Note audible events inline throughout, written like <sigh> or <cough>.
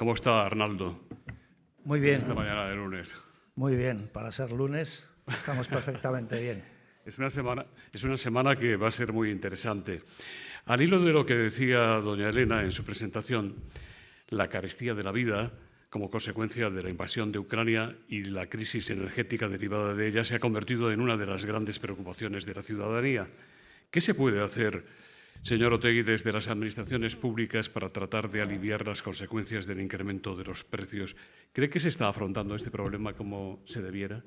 ¿Cómo está Arnaldo? Muy bien. Esta mañana de lunes. Muy bien, para ser lunes estamos perfectamente bien. <laughs> Es una, semana, es una semana que va a ser muy interesante. Al hilo de lo que decía doña Elena en su presentación, la carestía de la vida, como consecuencia de la invasión de Ucrania y la crisis energética derivada de ella, se ha convertido en una de las grandes preocupaciones de la ciudadanía. ¿Qué se puede hacer, señor Otegui, desde las administraciones públicas para tratar de aliviar las consecuencias del incremento de los precios? ¿Cree que se está afrontando este problema como se debiera?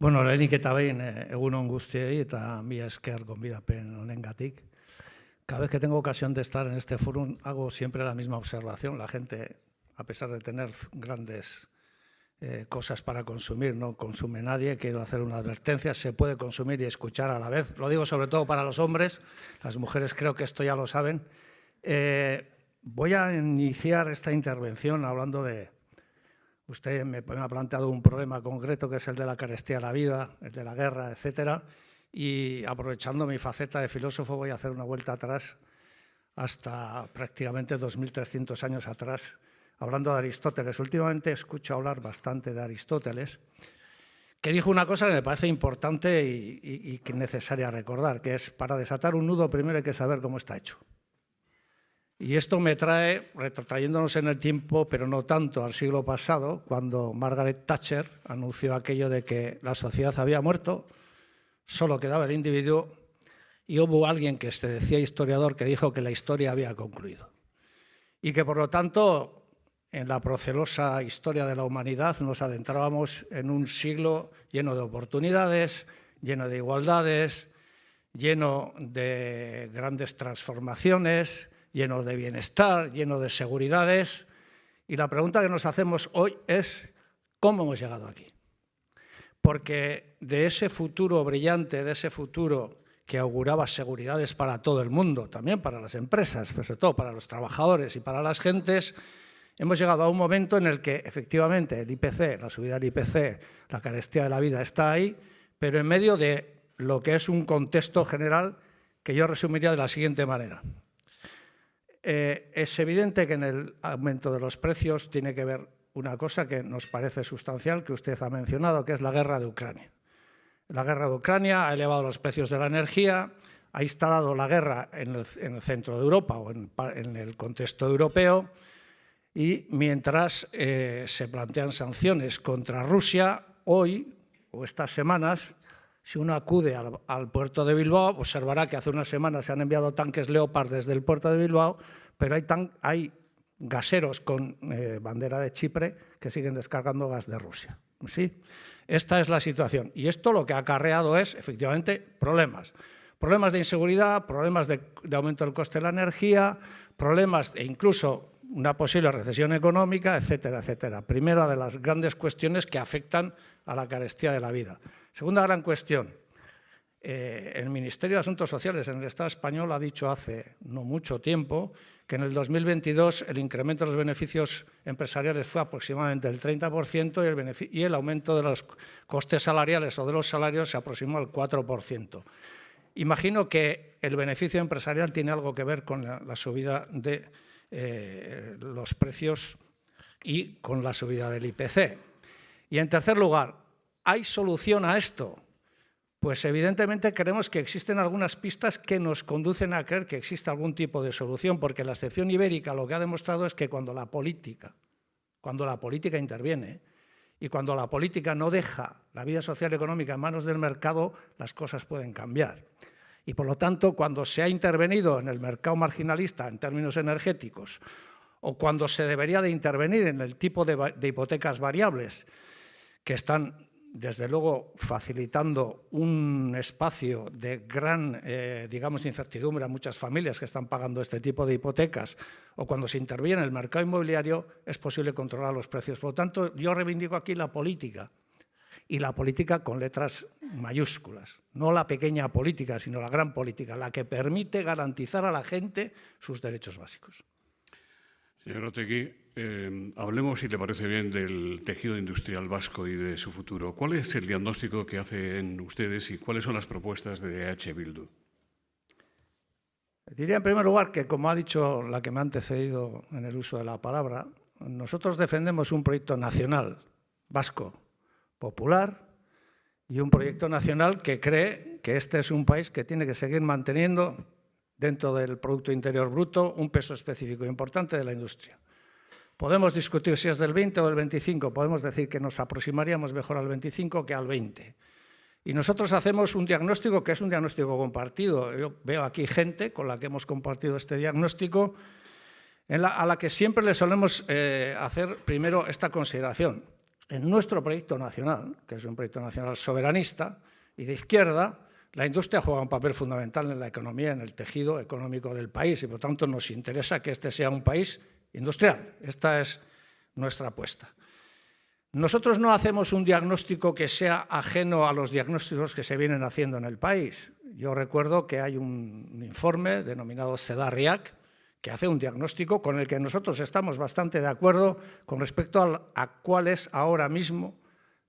Bueno, lehenik eta behin egunon guztiei eta mila esker gonbidapen honengatik. Cada vez que tengo ocasión de estar en este foro hago siempre la misma observación. La gente, a pesar de tener grandes eh, cosas para consumir, no consume nadie. Quiero hacer una advertencia, se puede consumir y escuchar a la vez. Lo digo sobre todo para los hombres, las mujeres creo que esto ya lo saben. Eh, voy a iniciar esta intervención hablando de... Usted me, me ha planteado un problema concreto que es el de la carestía de la vida, el de la guerra, etcétera y aprovechando mi faceta de filósofo voy a hacer una vuelta atrás hasta prácticamente 2.300 años atrás, hablando de Aristóteles. Últimamente escucho hablar bastante de Aristóteles, que dijo una cosa que me parece importante y, y, y necesaria recordar, que es para desatar un nudo primero hay que saber cómo está hecho. Y esto me trae, retrotrayéndonos en el tiempo, pero no tanto al siglo pasado, cuando Margaret Thatcher anunció aquello de que la sociedad había muerto, solo quedaba el individuo y hubo alguien que se decía historiador que dijo que la historia había concluido y que por lo tanto en la procelosa historia de la humanidad nos adentrábamos en un siglo lleno de oportunidades, lleno de igualdades, lleno de grandes transformaciones, lleno de bienestar, lleno de seguridades. Y la pregunta que nos hacemos hoy es, ¿cómo hemos llegado aquí? porque de ese futuro brillante, de ese futuro que auguraba seguridades para todo el mundo, también para las empresas, pero sobre todo para los trabajadores y para las gentes, hemos llegado a un momento en el que efectivamente el IPC, la subida del IPC, la carestía de la vida está ahí, pero en medio de lo que es un contexto general que yo resumiría de la siguiente manera. Eh, es evidente que en el aumento de los precios tiene que ver una cosa que nos parece sustancial, que usted ha mencionado, que es la guerra de Ucrania. La guerra de Ucrania ha elevado los precios de la energía, ha instalado la guerra en el, en el centro de Europa o en, en, el contexto europeo y mientras eh, se plantean sanciones contra Rusia, hoy o estas semanas, si uno acude al, puerto de Bilbao, observará que hace unas semanas se han enviado tanques Leopard desde el puerto de Bilbao, pero hay, tan, hay gaseros con eh, bandera de Chipre que siguen descargando gas de Rusia. ¿sí? Esta es la situación. Y esto lo que ha acarreado es, efectivamente, problemas. Problemas de inseguridad, problemas de aumento del coste de la energía, problemas e incluso una posible recesión económica, etcétera, etcétera. Primera de las grandes cuestiones que afectan a la carestía de la vida. Segunda gran cuestión, eh, el Ministerio de Asuntos Sociales en el Estado español ha dicho hace no mucho tiempo que en el 2022 el incremento de los beneficios empresariales fue aproximadamente del 30% y el, y el aumento de los costes salariales o de los salarios se aproximó al 4%. Imagino que el beneficio empresarial tiene algo que ver con la, la subida de eh, los precios y con la subida del IPC. Y en tercer lugar, ¿hay solución a esto? Pues evidentemente creemos que existen algunas pistas que nos conducen a creer que existe algún tipo de solución, porque la excepción ibérica lo que ha demostrado es que cuando la política, cuando la política interviene y cuando la política no deja la vida social y económica en manos del mercado, las cosas pueden cambiar. Y por lo tanto, cuando se ha intervenido en el mercado marginalista en términos energéticos, o cuando se debería de intervenir en el tipo de, hipotecas variables que están desde luego facilitando un espacio de gran, eh, digamos, incertidumbre a muchas familias que están pagando este tipo de hipotecas, o cuando se interviene en el mercado inmobiliario, es posible controlar los precios. Por lo tanto, yo reivindico aquí la política, y la política con letras mayúsculas, no la pequeña política, sino la gran política, la que permite garantizar a la gente sus derechos básicos. Señor Otegui, eh, hablemos, si le parece bien, del tejido industrial vasco y de su futuro. ¿Cuál es el diagnóstico que hacen ustedes y cuáles son las propuestas de EH Bildu? Diría en primer lugar que, como ha dicho la que me ha antecedido en el uso de la palabra, nosotros defendemos un proyecto nacional, vasco, popular, y un proyecto nacional que cree que este es un país que tiene que seguir manteniendo dentro del Producto Interior Bruto un peso específico importante de la industria. Podemos discutir si es del 20 o del 25, podemos decir que nos aproximaríamos mejor al 25 que al 20. Y nosotros hacemos un diagnóstico que es un diagnóstico compartido. Yo veo aquí gente con la que hemos compartido este diagnóstico, a la que siempre le solemos eh, hacer primero esta consideración. En nuestro proyecto nacional, que es un proyecto nacional soberanista y de izquierda, la industria juega un papel fundamental en la economía, en el tejido económico del país y por tanto nos interesa que este sea un país industrial. Esta es nuestra apuesta. Nosotros no hacemos un diagnóstico que sea ajeno a los diagnósticos que se vienen haciendo en el país. Yo recuerdo que hay un informe denominado CEDARIAC que hace un diagnóstico con el que nosotros estamos bastante de acuerdo con respecto a, cuál es ahora mismo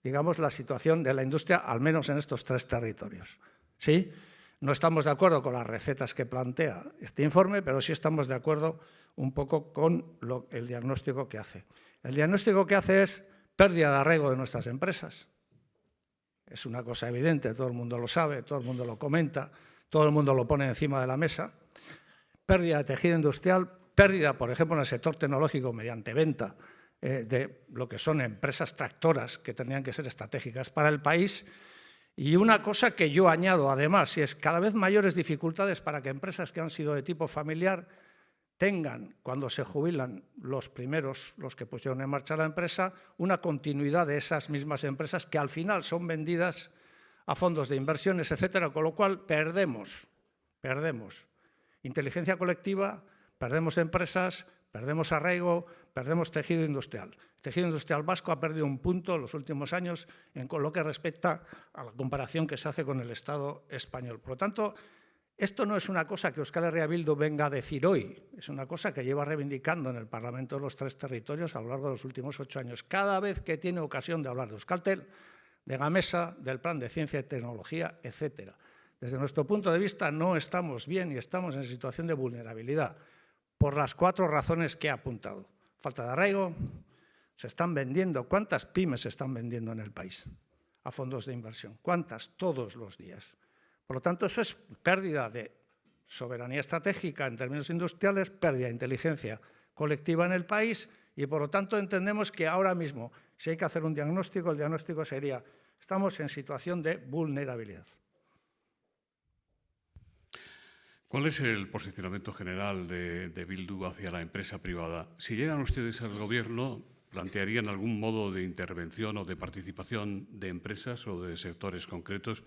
digamos, la situación de la industria, al menos en estos tres territorios. ¿Sí? No estamos de acuerdo con las recetas que plantea este informe, pero sí estamos de acuerdo un poco con el diagnóstico que hace. El diagnóstico que hace es pérdida de arraigo de nuestras empresas. Es una cosa evidente, todo el mundo lo sabe, todo el mundo lo comenta, todo el mundo lo pone encima de la mesa. Pérdida de tejido industrial, pérdida, por ejemplo, en el sector tecnológico mediante venta eh, de lo que son empresas tractoras que tendrían que ser estratégicas para el país. Y una cosa que yo añado además, y es cada vez mayores dificultades para que empresas que han sido de tipo familiar tengan, cuando se jubilan los primeros, los que pusieron en marcha la empresa, una continuidad de esas mismas empresas que al final son vendidas a fondos de inversiones, etcétera, con lo cual perdemos, perdemos inteligencia colectiva, perdemos empresas, perdemos arraigo, perdemos tejido industrial. El tejido industrial vasco ha perdido un punto en los últimos años en lo que respecta a la comparación que se hace con el Estado español. Por lo tanto, esto no es una cosa que Euskal Herria Bildu venga a decir hoy, es una cosa que lleva reivindicando en el Parlamento de los tres territorios a lo largo de los últimos ocho años. Cada vez que tiene ocasión de hablar de Euskaltel, de Gamesa, del Plan de Ciencia y Tecnología, etcétera. Desde nuestro punto de vista no estamos bien y estamos en situación de vulnerabilidad por las cuatro razones que he apuntado. Falta de arraigo, se están vendiendo, ¿cuántas pymes se están vendiendo en el país? A fondos de inversión, ¿cuántas? Todos los días. Por lo tanto, eso es pérdida de soberanía estratégica en términos industriales, pérdida de inteligencia colectiva en el país y, por lo tanto, entendemos que ahora mismo, si hay que hacer un diagnóstico, el diagnóstico sería estamos en situación de vulnerabilidad. ¿Cuál es el posicionamiento general de, Bildu hacia la empresa privada? Si llegan ustedes al Gobierno, ¿plantearían algún modo de intervención o de participación de empresas o de sectores concretos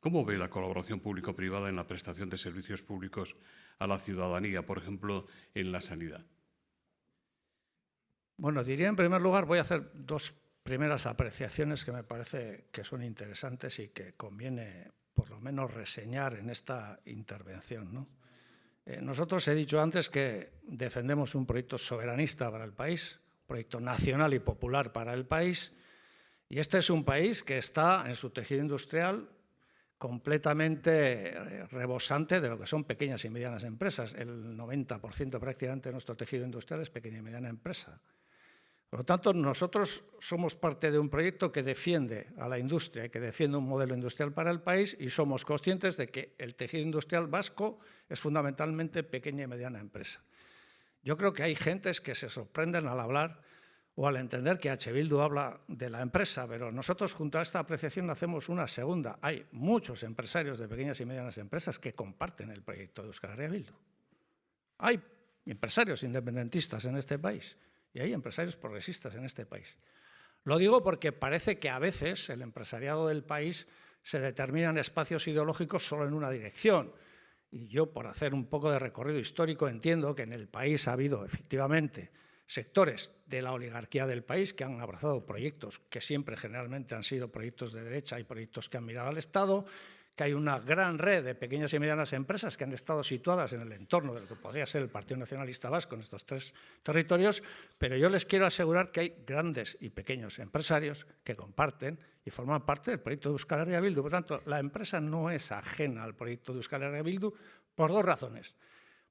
¿Cómo ve la colaboración público-privada en la prestación de servicios públicos a la ciudadanía, por ejemplo, en la sanidad? Bueno, diría en primer lugar, voy a hacer dos primeras apreciaciones que me parece que son interesantes y que conviene por lo menos reseñar en esta intervención. Eh, nosotros he dicho antes que defendemos un proyecto soberanista para el país, proyecto nacional y popular para el país, y este es un país que está en su tejido industrial completamente eh, rebosante de lo que son pequeñas y medianas empresas. El 90% prácticamente de nuestro tejido industrial es pequeña y mediana empresa. Por lo tanto, nosotros somos parte de un proyecto que defiende a la industria que defiende un modelo industrial para el país y somos conscientes de que el tejido industrial vasco es fundamentalmente pequeña y mediana empresa. Yo creo que hay gentes que se sorprenden al hablar o al entender que H. Bildu habla de la empresa, pero nosotros junto a esta apreciación hacemos una segunda. Hay muchos empresarios de pequeñas y medianas empresas que comparten el proyecto de Euskal Herria. Hay empresarios independentistas en este país y hay empresarios progresistas en este país. Lo digo porque parece que a veces el empresariado del país se determina en espacios ideológicos solo en una dirección. Y yo, por hacer un poco de recorrido histórico, entiendo que en el país ha habido efectivamente sectores de la oligarquía del país que han abrazado proyectos que siempre generalmente han sido proyectos de derecha y proyectos que han mirado al Estado, que hay una gran red de pequeñas y medianas empresas que han estado situadas en el entorno de lo que podría ser el Partido Nacionalista Vasco en estos tres territorios, pero yo les quiero asegurar que hay grandes y pequeños empresarios que comparten y forman parte del proyecto de Euskal Herria Bildu. Por tanto, la empresa no es ajena al proyecto de Euskal Herria Bildu por dos razones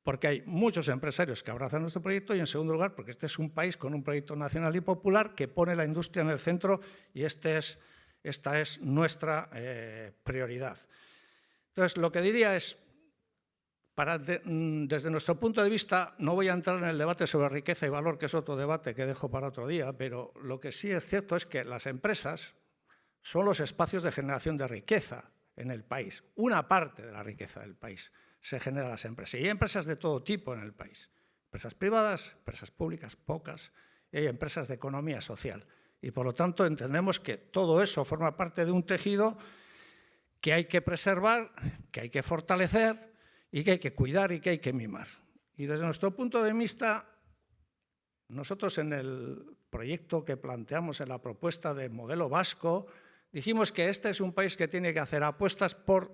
porque hay muchos empresarios que abrazan nuestro proyecto y, en segundo lugar, porque este es un país con un proyecto nacional y popular que pone la industria en el centro y este es, esta es nuestra eh, prioridad. Entonces, lo que diría es, mm, desde nuestro punto de vista, no voy a entrar en el debate sobre riqueza y valor, que es otro debate que dejo para otro día, pero lo que sí es cierto es que las empresas son los espacios de generación de riqueza en el país, una parte de la riqueza del país se generan las empresas. Y hay empresas de todo tipo en el país. Empresas privadas, empresas públicas, pocas, y hay empresas de economía social. Y por lo tanto entendemos que todo eso forma parte de un tejido que hay que preservar, que hay que fortalecer y que hay que cuidar y que hay que mimar. Y desde nuestro punto de vista, nosotros en el proyecto que planteamos en la propuesta de modelo vasco, dijimos que este es un país que tiene que hacer apuestas por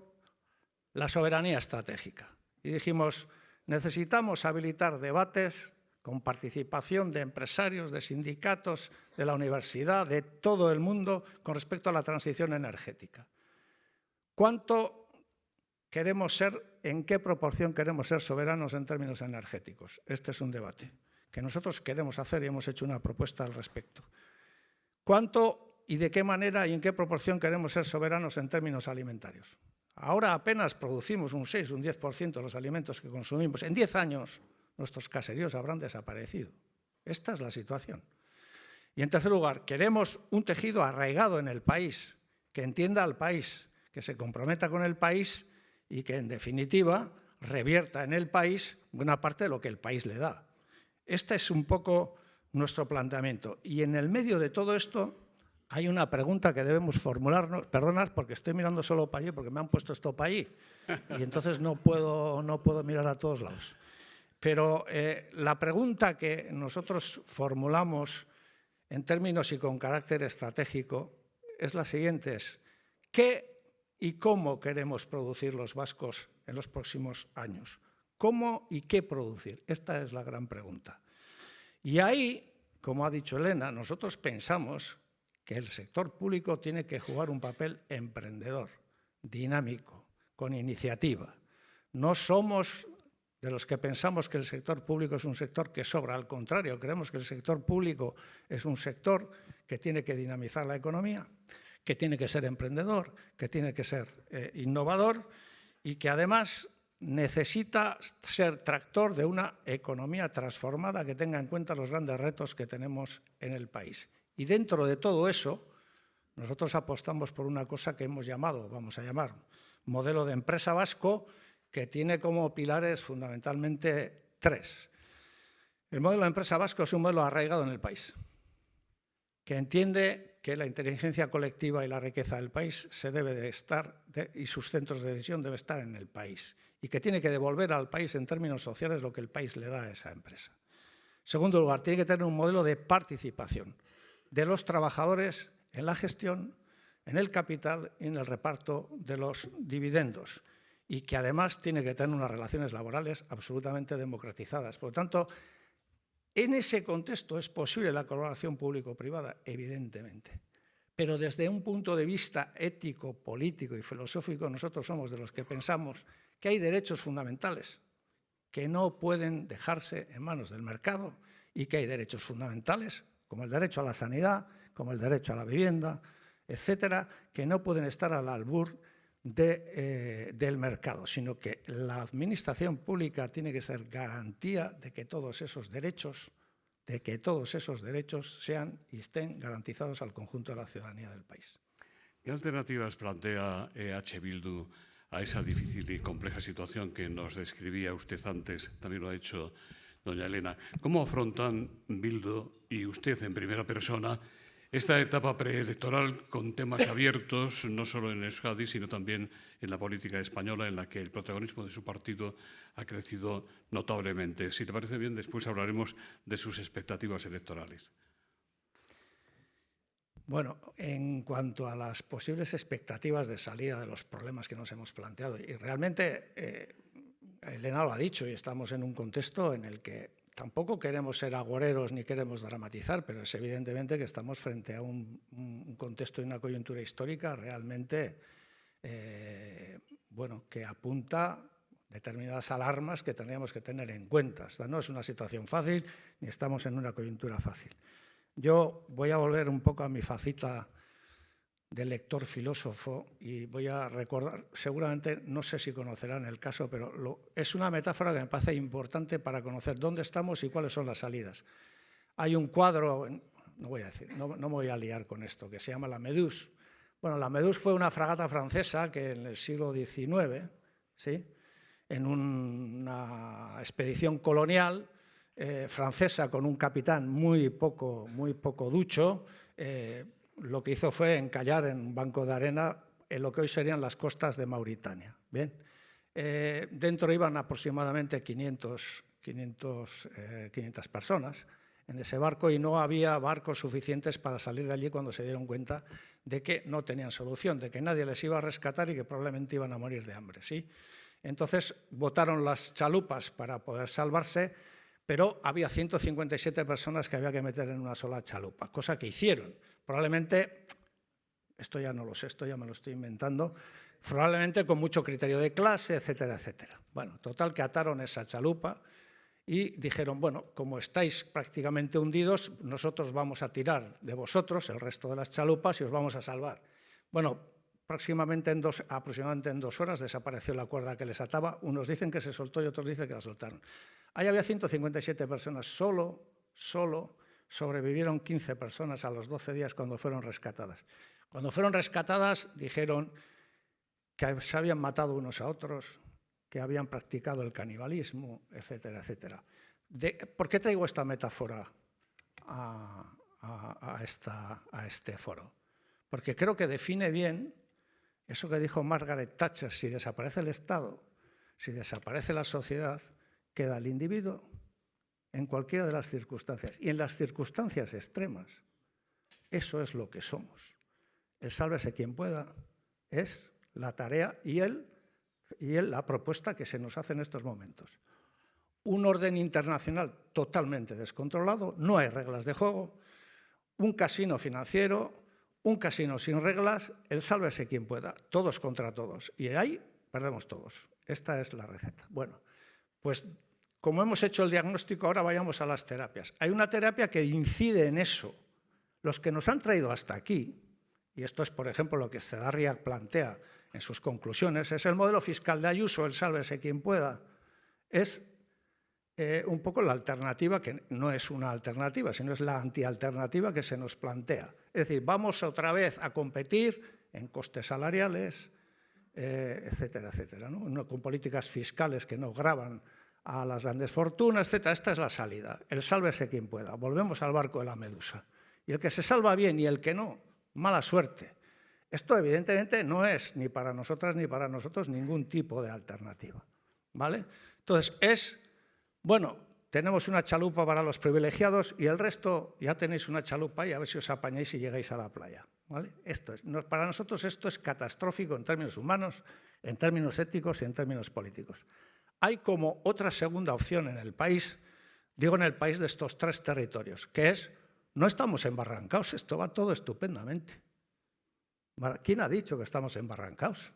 la soberanía estratégica. Y dijimos, necesitamos habilitar debates con participación de empresarios, de sindicatos, de la universidad, de todo el mundo con respecto a la transición energética. ¿Cuánto queremos ser, en qué proporción queremos ser soberanos en términos energéticos? Este es un debate que nosotros queremos hacer y hemos hecho una propuesta al respecto. ¿Cuánto y de qué manera y en qué proporción queremos ser soberanos en términos alimentarios? Ahora apenas producimos un 6, un 10% de los alimentos que consumimos. En 10 años nuestros caseríos habrán desaparecido. Esta es la situación. Y en tercer lugar, queremos un tejido arraigado en el país, que entienda al país, que se comprometa con el país y que, en definitiva, revierta en el país buena parte de lo que el país le da. Este es un poco nuestro planteamiento. Y en el medio de todo esto hay una pregunta que debemos formularnos, perdonad porque estoy mirando solo para allí, porque me han puesto esto para allí, y entonces no puedo, no puedo mirar a todos lados. Pero eh, la pregunta que nosotros formulamos en términos y con carácter estratégico es la siguiente, ¿qué y cómo queremos producir los vascos en los próximos años? ¿Cómo y qué producir? Esta es la gran pregunta. Y ahí, como ha dicho Elena, nosotros pensamos que el sector público tiene que jugar un papel emprendedor, dinámico, con iniciativa. No somos de los que pensamos que el sector público es un sector que sobra, al contrario, creemos que el sector público es un sector que tiene que dinamizar la economía, que tiene que ser emprendedor, que tiene que ser eh, innovador y que además necesita ser tractor de una economía transformada que tenga en cuenta los grandes retos que tenemos en el país. Y dentro de todo eso, nosotros apostamos por una cosa que hemos llamado, vamos a llamar, modelo de empresa vasco, que tiene como pilares fundamentalmente tres. El modelo de empresa vasco es un modelo arraigado en el país, que entiende que la inteligencia colectiva y la riqueza del país se debe de estar, y sus centros de decisión deben estar en el país, y que tiene que devolver al país en términos sociales lo que el país le da a esa empresa. segundo lugar, tiene que tener un modelo de participación de los trabajadores en la gestión, en el capital y en el reparto de los dividendos y que además tiene que tener unas relaciones laborales absolutamente democratizadas. Por lo tanto, en ese contexto es posible la colaboración público-privada, evidentemente. Pero desde un punto de vista ético, político y filosófico, nosotros somos de los que pensamos que hay derechos fundamentales que no pueden dejarse en manos del mercado y que hay derechos fundamentales como el derecho a la sanidad, como el derecho a la vivienda, etcétera, que no pueden estar al albur eh, del mercado, sino que la administración pública tiene que ser garantía de que todos esos derechos, de que todos esos derechos sean y estén garantizados al conjunto de la ciudadanía del país. ¿Qué alternativas plantea EH Bildu a esa difícil y compleja situación que nos describía usted antes? También lo ha hecho doña Elena. ¿Cómo afrontan Bildo y usted en primera persona esta etapa preelectoral con temas abiertos, no solo en Euskadi, sino también en la política española, en la que el protagonismo de su partido ha crecido notablemente? Si te parece bien, después hablaremos de sus expectativas electorales. Bueno, en cuanto a las posibles expectativas de salida de los problemas que nos hemos planteado, y realmente eh, Elena lo ha dicho y estamos en un contexto en el que tampoco queremos ser agoreros ni queremos dramatizar, pero es evidentemente que estamos frente a un, contexto y una coyuntura histórica realmente eh, bueno, que apunta determinadas alarmas que tendríamos que tener en cuenta. Esta no es una situación fácil ni estamos en una coyuntura fácil. Yo voy a volver un poco a mi facita de lector filósofo y voy a recordar, seguramente no sé si conocerán el caso, pero es una metáfora que me parece importante para conocer dónde estamos y cuáles son las salidas. Hay un cuadro, no voy a decir, no, no me voy a liar con esto, que se llama La Meduse. Bueno, la Meduse fue una fragata francesa que en el siglo XIX, ¿sí? en una expedición colonial eh, francesa con un capitán muy poco, muy poco ducho, eh, lo que hizo fue encallar en un banco de arena en lo que hoy serían las costas de Mauritania. Bien. Eh, dentro iban aproximadamente 500, 500, 500 personas en ese barco y no había barcos suficientes para salir de allí cuando se dieron cuenta de que no tenían solución, de que nadie les iba a rescatar y que probablemente iban a morir de hambre. ¿sí? Entonces votaron las chalupas para poder salvarse, pero había 157 personas que había que meter en una sola chalupa, cosa que hicieron. Probablemente, esto ya no lo sé, esto ya me lo estoy inventando, probablemente con mucho criterio de clase, etcétera, etcétera. Bueno, total que ataron esa chalupa y dijeron, bueno, como estáis prácticamente hundidos, nosotros vamos a tirar de vosotros el resto de las chalupas y os vamos a salvar. Bueno, Próximamente en dos, aproximadamente en dos horas desapareció la cuerda que les ataba. Unos dicen que se soltó y otros dicen que la soltaron. Ahí había 157 personas. Solo, solo sobrevivieron 15 personas a los 12 días cuando fueron rescatadas. Cuando fueron rescatadas dijeron que se habían matado unos a otros, que habían practicado el canibalismo, etcétera, etcétera. ¿Por qué traigo esta metáfora a, este foro? Porque creo que define bien eso que dijo Margaret Thatcher, si desaparece el Estado, si desaparece la sociedad, queda el individuo en cualquiera de las circunstancias. Y en las circunstancias extremas, eso es lo que somos. El sálvese quien pueda es la tarea y, él, y él, la propuesta que se nos hace en estos momentos. Un orden internacional totalmente descontrolado, no hay reglas de juego, un casino financiero, un casino sin reglas, el sálvese quien pueda, todos contra todos. Y ahí perdemos todos. Esta es la receta. Bueno, pues como hemos hecho el diagnóstico, ahora vayamos a las terapias. Hay una terapia que incide en eso. Los que nos han traído hasta aquí, y esto es, por ejemplo, lo que Cedarriac plantea en sus conclusiones, es el modelo fiscal de Ayuso, el sálvese quien pueda, es eh, un poco la alternativa, que no es una alternativa, sino es la antialternativa que se nos plantea. Es decir, vamos otra vez a competir en costes salariales, eh, etcétera, etcétera, ¿no? con políticas fiscales que no graban a las grandes fortunas, etcétera. Esta es la salida, el sálvese quien pueda. Volvemos al barco de la medusa. Y el que se salva bien y el que no, mala suerte. Esto evidentemente no es ni para nosotras ni para nosotros ningún tipo de alternativa. ¿vale? Entonces, es bueno, tenemos una chalupa para los privilegiados y el resto ya tenéis una chalupa y a ver si os apañáis y llegáis a la playa. Para nosotros esto es catastrófico en términos humanos, en términos éticos y en términos políticos. Hay como otra segunda opción en el país, digo en el país de estos tres territorios, que es, no estamos embarrancados, esto va todo estupendamente. ¿Quién ha dicho que estamos embarrancados?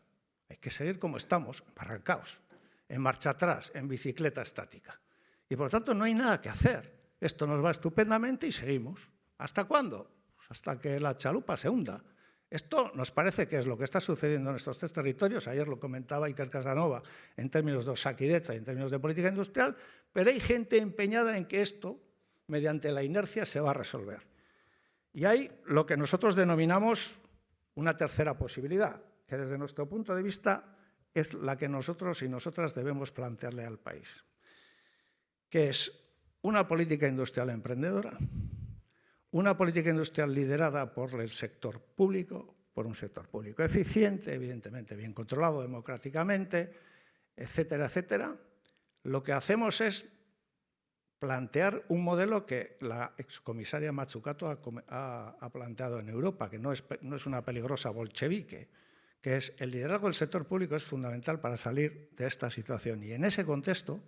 Hay que seguir como estamos, embarrancados, en marcha atrás, en bicicleta estática. Y por lo tanto no hay nada que hacer. Esto nos va estupendamente y seguimos. ¿Hasta cuándo? Hasta que la chalupa se hunda. Esto nos parece que es lo que está sucediendo en estos tres territorios. Ayer lo comentaba Iker Casanova en términos de Osakidecha y en términos de política industrial, pero hay gente empeñada en que esto, mediante la inercia, se va a resolver. Y hay lo que nosotros denominamos una tercera posibilidad, que desde nuestro punto de vista es la que nosotros y nosotras debemos plantearle al país que es una política industrial emprendedora, una política industrial liderada por el sector público, por un sector público eficiente, evidentemente bien controlado democráticamente, etcétera, etcétera. Lo que hacemos es plantear un modelo que la excomisaria Matsukato ha, planteado en Europa, que no es, no es una peligrosa bolchevique, que es el liderazgo del sector público es fundamental para salir de esta situación. Y en ese contexto,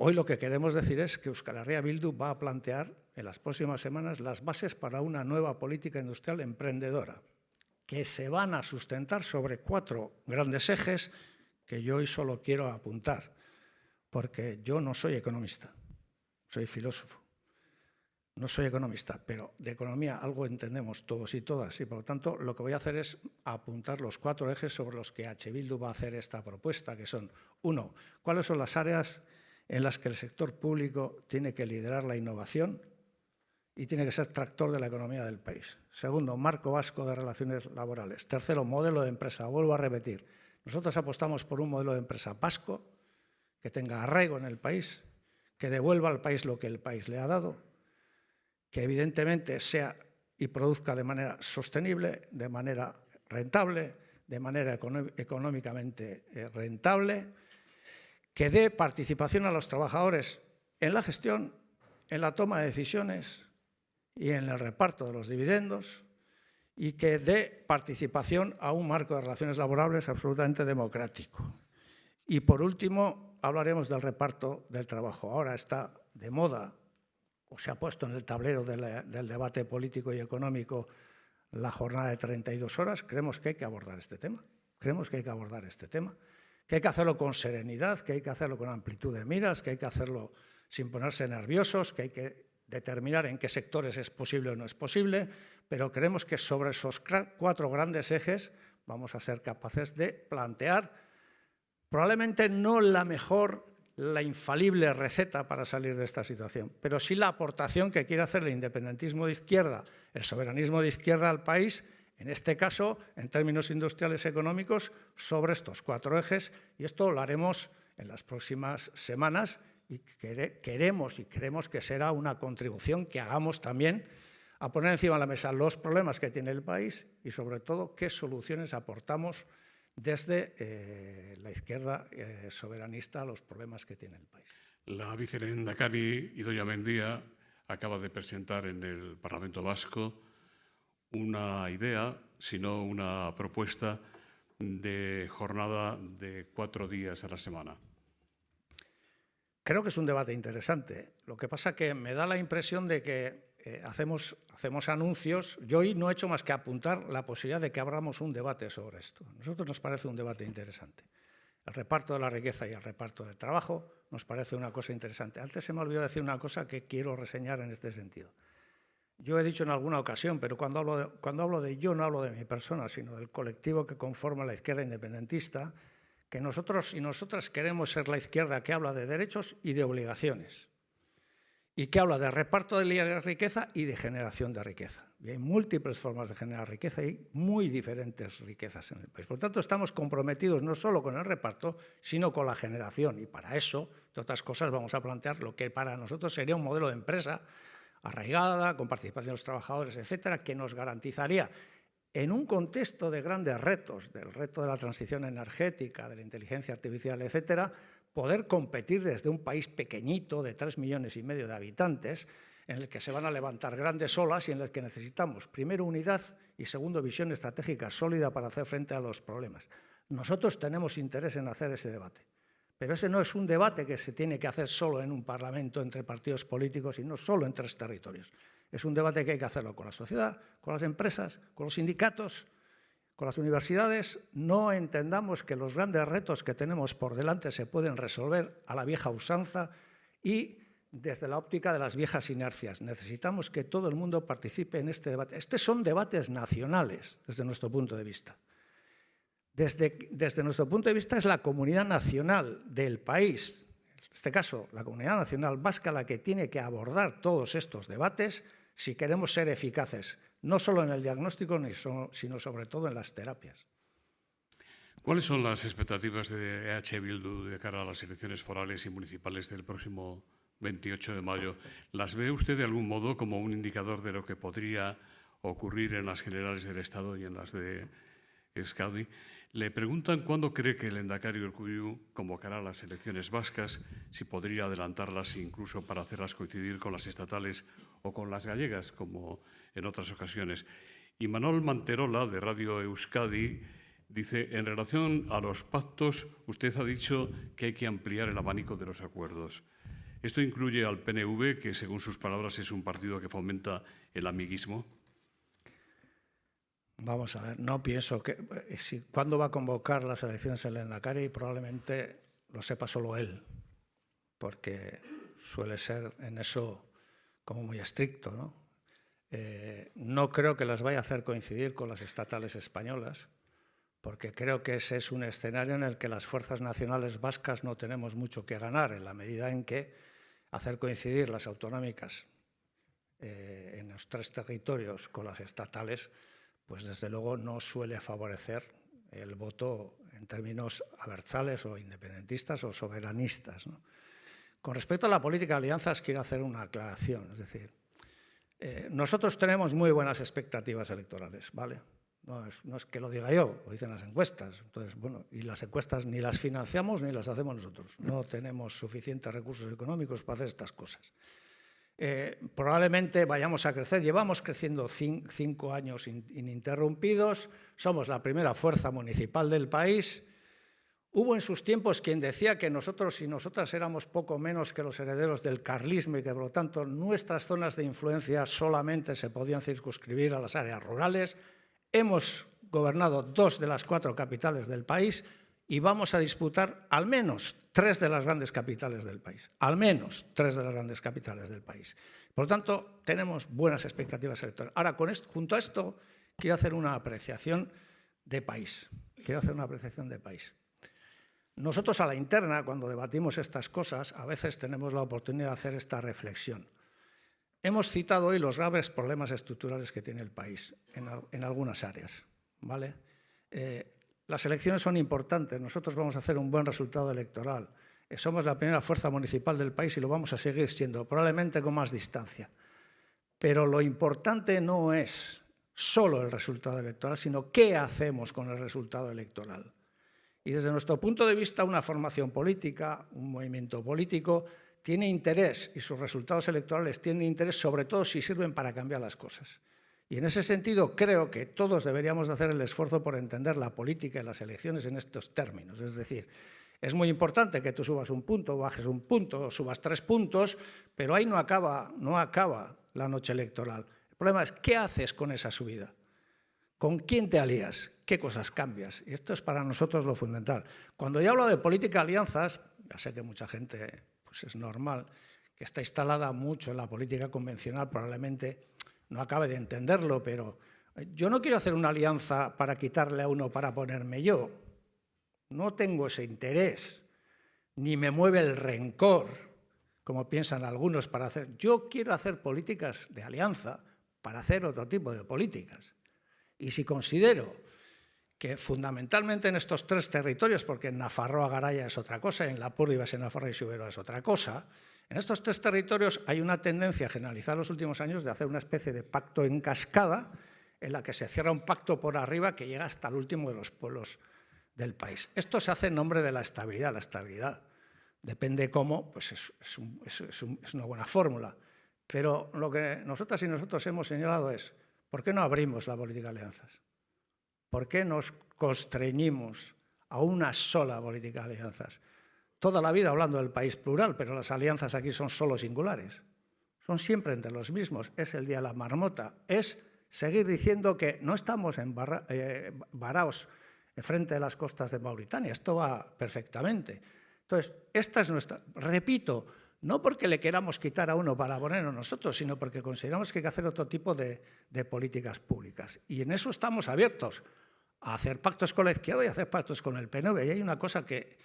Hoy lo que queremos decir es que Euskal Herria Bildu va a plantear en las próximas semanas las bases para una nueva política industrial emprendedora, que se van a sustentar sobre cuatro grandes ejes que yo hoy solo quiero apuntar, porque yo no soy economista, soy filósofo. No soy economista, pero de economía algo entendemos todos y todas, y por lo tanto lo que voy a hacer es apuntar los cuatro ejes sobre los que H. Bildu va a hacer esta propuesta, que son, uno, cuáles son las áreas en las que el sector público tiene que liderar la innovación y tiene que ser tractor de la economía del país. Segundo, marco vasco de relaciones laborales. Tercero, modelo de empresa. Vuelvo a repetir, nosotros apostamos por un modelo de empresa vasco que tenga arraigo en el país, que devuelva al país lo que el país le ha dado, que evidentemente sea y produzca de manera sostenible, de manera rentable, de manera económicamente eh, rentable, que dé participación a los trabajadores en la gestión, en la toma de decisiones y en el reparto de los dividendos y que dé participación a un marco de relaciones laborables absolutamente democrático. Y por último, hablaremos del reparto del trabajo. Ahora está de moda, o se ha puesto en el tablero del debate político y económico, la jornada de 32 horas. Creemos que hay que abordar este tema. Creemos que hay que abordar este tema que hay que hacerlo con serenidad, que hay que hacerlo con amplitud de miras, que hay que hacerlo sin ponerse nerviosos, que hay que determinar en qué sectores es posible o no es posible, pero creemos que sobre esos cuatro grandes ejes vamos a ser capaces de plantear probablemente no la mejor, la infalible receta para salir de esta situación, pero sí la aportación que quiere hacer el independentismo de izquierda, el soberanismo de izquierda al país en este caso, en términos industriales económicos, sobre estos cuatro ejes, y esto lo haremos en las próximas semanas y queremos y creemos que será una contribución que hagamos también a poner encima de la mesa los problemas que tiene el país y, sobre todo, qué soluciones aportamos desde eh, la izquierda eh, soberanista a los problemas que tiene el país. La vicepresidenta Cari Idoia Mendía acaba de presentar en el Parlamento Vasco una idea, sino una propuesta de jornada de cuatro días a la semana. Creo que es un debate interesante. Lo que pasa que me da la impresión de que eh, hacemos, hacemos anuncios. Yo hoy no he hecho más que apuntar la posibilidad de que abramos un debate sobre esto. A nosotros nos parece un debate interesante. El reparto de la riqueza y el reparto del trabajo nos parece una cosa interesante. Antes se me olvidó decir una cosa que quiero reseñar en este sentido. Yo he dicho en alguna ocasión, pero cuando hablo, de, cuando hablo de yo no hablo de mi persona, sino del colectivo que conforma la izquierda independentista, que nosotros y nosotras queremos ser la izquierda que habla de derechos y de obligaciones, y que habla de reparto de riqueza y de generación de riqueza. Y hay múltiples formas de generar riqueza y muy diferentes riquezas en el país. Por tanto, estamos comprometidos no solo con el reparto, sino con la generación. Y para eso, de otras cosas, vamos a plantear lo que para nosotros sería un modelo de empresa arraigada, con participación de los trabajadores, etcétera, que nos garantizaría en un contexto de grandes retos, del reto de la transición energética, de la inteligencia artificial, etcétera, poder competir desde un país pequeñito de tres millones y medio de habitantes, en el que se van a levantar grandes olas y en el que necesitamos, primero, unidad y segundo, visión estratégica sólida para hacer frente a los problemas. Nosotros tenemos interés en hacer ese debate. Pero ese no es un debate que se tiene que hacer solo en un parlamento entre partidos políticos y no solo en tres territorios. Es un debate que hay que hacerlo con la sociedad, con las empresas, con los sindicatos, con las universidades. No entendamos que los grandes retos que tenemos por delante se pueden resolver a la vieja usanza y desde la óptica de las viejas inercias. Necesitamos que todo el mundo participe en este debate. Estos son debates nacionales desde nuestro punto de vista. Desde, nuestro punto de vista es la comunidad nacional del país, en este caso la comunidad nacional vasca, la que tiene que abordar todos estos debates si queremos ser eficaces, no solo en el diagnóstico, sino sobre todo en las terapias. ¿Cuáles son las expectativas de EH Bildu de cara a las elecciones forales y municipales del próximo 28 de mayo? ¿Las ve usted de algún modo como un indicador de lo que podría ocurrir en las generales del Estado y en las de Euskadi? Le preguntan cuándo cree que el Endacari Urcuyu convocará las elecciones vascas, si podría adelantarlas incluso para hacerlas coincidir con las estatales o con las gallegas, como en otras ocasiones. Y Manuel Manterola, de Radio Euskadi, dice, en relación a los pactos, usted ha dicho que hay que ampliar el abanico de los acuerdos. ¿Esto incluye al PNV, que según sus palabras es un partido que fomenta el amiguismo? Vamos a ver, no pienso que... eh, Si, ¿Cuándo va a convocar las elecciones el Endacari? Probablemente lo sepa solo él, porque suele ser en eso como muy estricto. ¿no? Eh, no creo que las vaya a hacer coincidir con las estatales españolas, porque creo que ese es un escenario en el que las fuerzas nacionales vascas no tenemos mucho que ganar, en la medida en que hacer coincidir las autonómicas eh, en los tres territorios con las estatales, pues desde luego no suele favorecer el voto en términos abertzales o independentistas o soberanistas. ¿no? Con respecto a la política de alianzas, quiero hacer una aclaración. Es decir, eh, nosotros tenemos muy buenas expectativas electorales, ¿vale? No es, no es, que lo diga yo, lo dicen las encuestas. Entonces, bueno, y las encuestas ni las financiamos ni las hacemos nosotros. No tenemos suficientes recursos económicos para hacer estas cosas. Eh, probablemente vayamos a crecer. Llevamos creciendo cinco, años in, ininterrumpidos. Somos la primera fuerza municipal del país. Hubo en sus tiempos quien decía que nosotros y nosotras éramos poco menos que los herederos del carlismo y que, por lo tanto, nuestras zonas de influencia solamente se podían circunscribir a las áreas rurales. Hemos gobernado dos de las cuatro capitales del país y vamos a disputar al menos tres de las grandes capitales del país. Al menos tres de las grandes capitales del país. Por lo tanto, tenemos buenas expectativas electorales. Ahora, con esto, junto a esto, quiero hacer una apreciación de país. Quiero hacer una apreciación de país. Nosotros a la interna, cuando debatimos estas cosas, a veces tenemos la oportunidad de hacer esta reflexión. Hemos citado hoy los graves problemas estructurales que tiene el país en, algunas áreas. ¿vale? Eh, las elecciones son importantes, nosotros vamos a hacer un buen resultado electoral. Eh, somos la primera fuerza municipal del país y lo vamos a seguir siendo, probablemente con más distancia. Pero lo importante no es solo el resultado electoral, sino qué hacemos con el resultado electoral. Y desde nuestro punto de vista, una formación política, un movimiento político, tiene interés y sus resultados electorales tienen interés sobre todo si sirven para cambiar las cosas. Y en ese sentido creo que todos deberíamos de hacer el esfuerzo por entender la política y las elecciones en estos términos. Es decir, es muy importante que tú subas un punto, bajes un punto, subas tres puntos, pero ahí no acaba, no acaba la noche electoral. El problema es qué haces con esa subida. ¿Con quién te alías? ¿Qué cosas cambias? Y esto es para nosotros lo fundamental. Cuando yo hablo de política de alianzas, ya sé que mucha gente pues es normal, que está instalada mucho en la política convencional, probablemente no acabe de entenderlo, pero yo no quiero hacer una alianza para quitarle a uno para ponerme yo. No tengo ese interés, ni me mueve el rencor, como piensan algunos para hacer. Yo quiero hacer políticas de alianza para hacer otro tipo de políticas. Y si considero que fundamentalmente en estos tres territorios, porque en Nafarroa Garaya es otra cosa, en La Púrdiva, en Nafarroa y Subero es otra cosa, en estos tres territorios hay una tendencia generalizada en los últimos años de hacer una especie de pacto en cascada en la que se cierra un pacto por arriba que llega hasta el último de los pueblos del país. Esto se hace en nombre de la estabilidad. La estabilidad depende cómo, pues es una buena fórmula. Pero lo que nosotras y nosotros hemos señalado es, ¿por qué no abrimos la política de alianzas? ¿Por qué nos constreñimos a una sola política de alianzas? Toda la vida hablando del país plural, pero las alianzas aquí son solo singulares. Son siempre entre los mismos. Es el día de la marmota. Es seguir diciendo que no estamos en barra, eh, varaos frente de las costas de Mauritania. Esto va perfectamente. Entonces, esta es nuestra... Repito, no porque le queramos quitar a uno para ponernos nosotros, sino porque consideramos que hay que hacer otro tipo de, políticas públicas. Y en eso estamos abiertos a hacer pactos con la izquierda y a hacer pactos con el PNV. Y hay una cosa que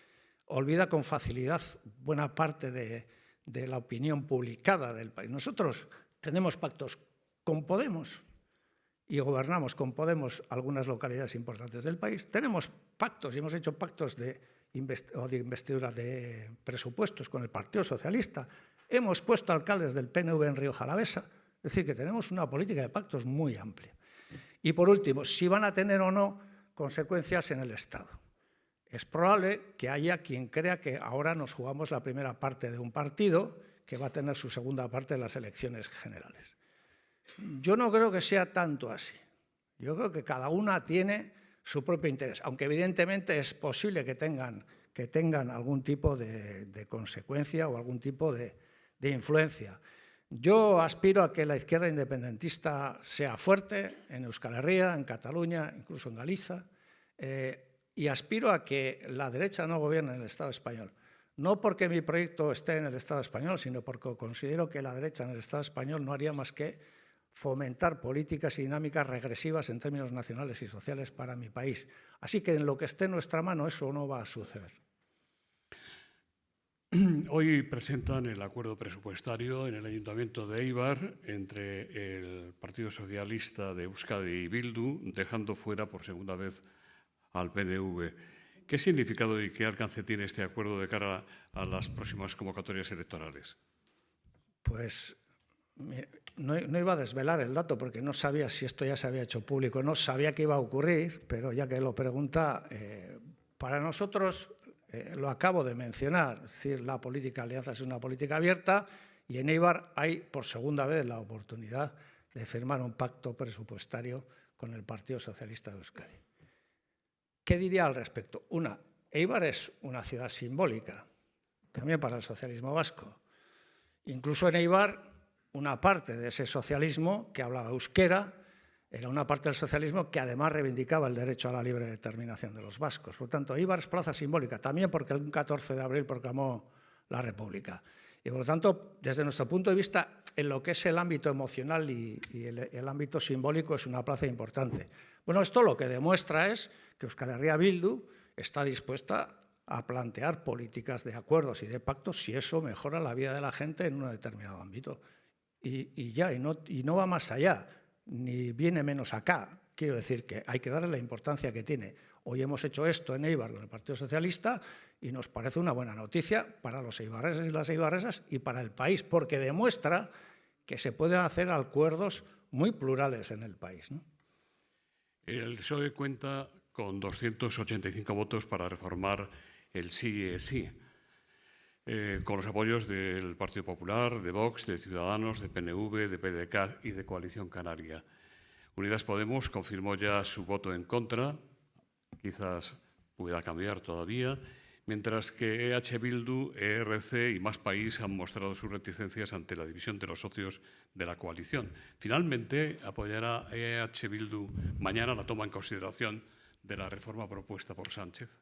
olvida con facilidad buena parte de, de la opinión publicada del país. Nosotros tenemos pactos con Podemos y gobernamos con Podemos algunas localidades importantes del país. Tenemos pactos y hemos hecho pactos de o de investidura de presupuestos con el Partido Socialista. Hemos puesto alcaldes del PNV en Río Jalavesa. Es decir, que tenemos una política de pactos muy amplia. Y por último, si van a tener o no consecuencias en el Estado. Es probable que haya quien crea que ahora nos jugamos la primera parte de un partido que va a tener su segunda parte en las elecciones generales. Yo no creo que sea tanto así. Yo creo que cada una tiene su propio interés, aunque evidentemente es posible que tengan, que tengan algún tipo de, de consecuencia o algún tipo de, de influencia. Yo aspiro a que la izquierda independentista sea fuerte en Euskal Herria, en Cataluña, incluso en Galicia, eh, y aspiro a que la derecha no gobierne en el Estado español. No porque mi proyecto esté en el Estado español, sino porque considero que la derecha en el Estado español no haría más que fomentar políticas y dinámicas regresivas en términos nacionales y sociales para mi país. Así que en lo que esté en nuestra mano eso no va a suceder. <clears throat> Hoy presentan el acuerdo presupuestario en el Ayuntamiento de Eibar entre el Partido Socialista de Euskadi y Bildu, dejando fuera por segunda vez al PNV. ¿Qué significado y qué alcance tiene este acuerdo de cara a las próximas convocatorias electorales? Pues no, iba a desvelar el dato porque no sabía si esto ya se había hecho público, no sabía que iba a ocurrir, pero ya que lo pregunta, eh, para nosotros eh, lo acabo de mencionar, es decir, la política alianza es una política abierta y en Eibar hay por segunda vez la oportunidad de firmar un pacto presupuestario con el Partido Socialista de Euskadi. ¿Qué diría al respecto? Una, Eibar es una ciudad simbólica, también para el socialismo vasco. Incluso en Eibar, una parte de ese socialismo que hablaba euskera era una parte del socialismo que además reivindicaba el derecho a la libre determinación de los vascos. Por lo tanto, Eibar es plaza simbólica, también porque el 14 de abril proclamó la República. Y por lo tanto, desde nuestro punto de vista, en lo que es el ámbito emocional y, el, ámbito simbólico es una plaza importante. Bueno, esto lo que demuestra es que Euskal Herria Bildu está dispuesta a plantear políticas de acuerdos y de pactos si eso mejora la vida de la gente en un determinado ámbito. Y, ya, y no, y no va más allá, ni viene menos acá. Quiero decir que hay que darle la importancia que tiene. Hoy hemos hecho esto en Eibar con el Partido Socialista y nos parece una buena noticia para los eibarreses y las eibarresas y para el país, porque demuestra que se pueden hacer acuerdos muy plurales en el país. El PSOE cuenta con 285 votos para reformar el sí es sí, eh, con los apoyos del Partido Popular, de Vox, de Ciudadanos, de PNV, de PDK y de Coalición Canaria. Unidas Podemos confirmó ya su voto en contra, quizás pueda cambiar todavía, mientras que EH Bildu, ERC y Más País han mostrado sus reticencias ante la división de los socios de la coalición. Finalmente, apoyará EH Bildu mañana la toma en consideración de la reforma propuesta por Sánchez.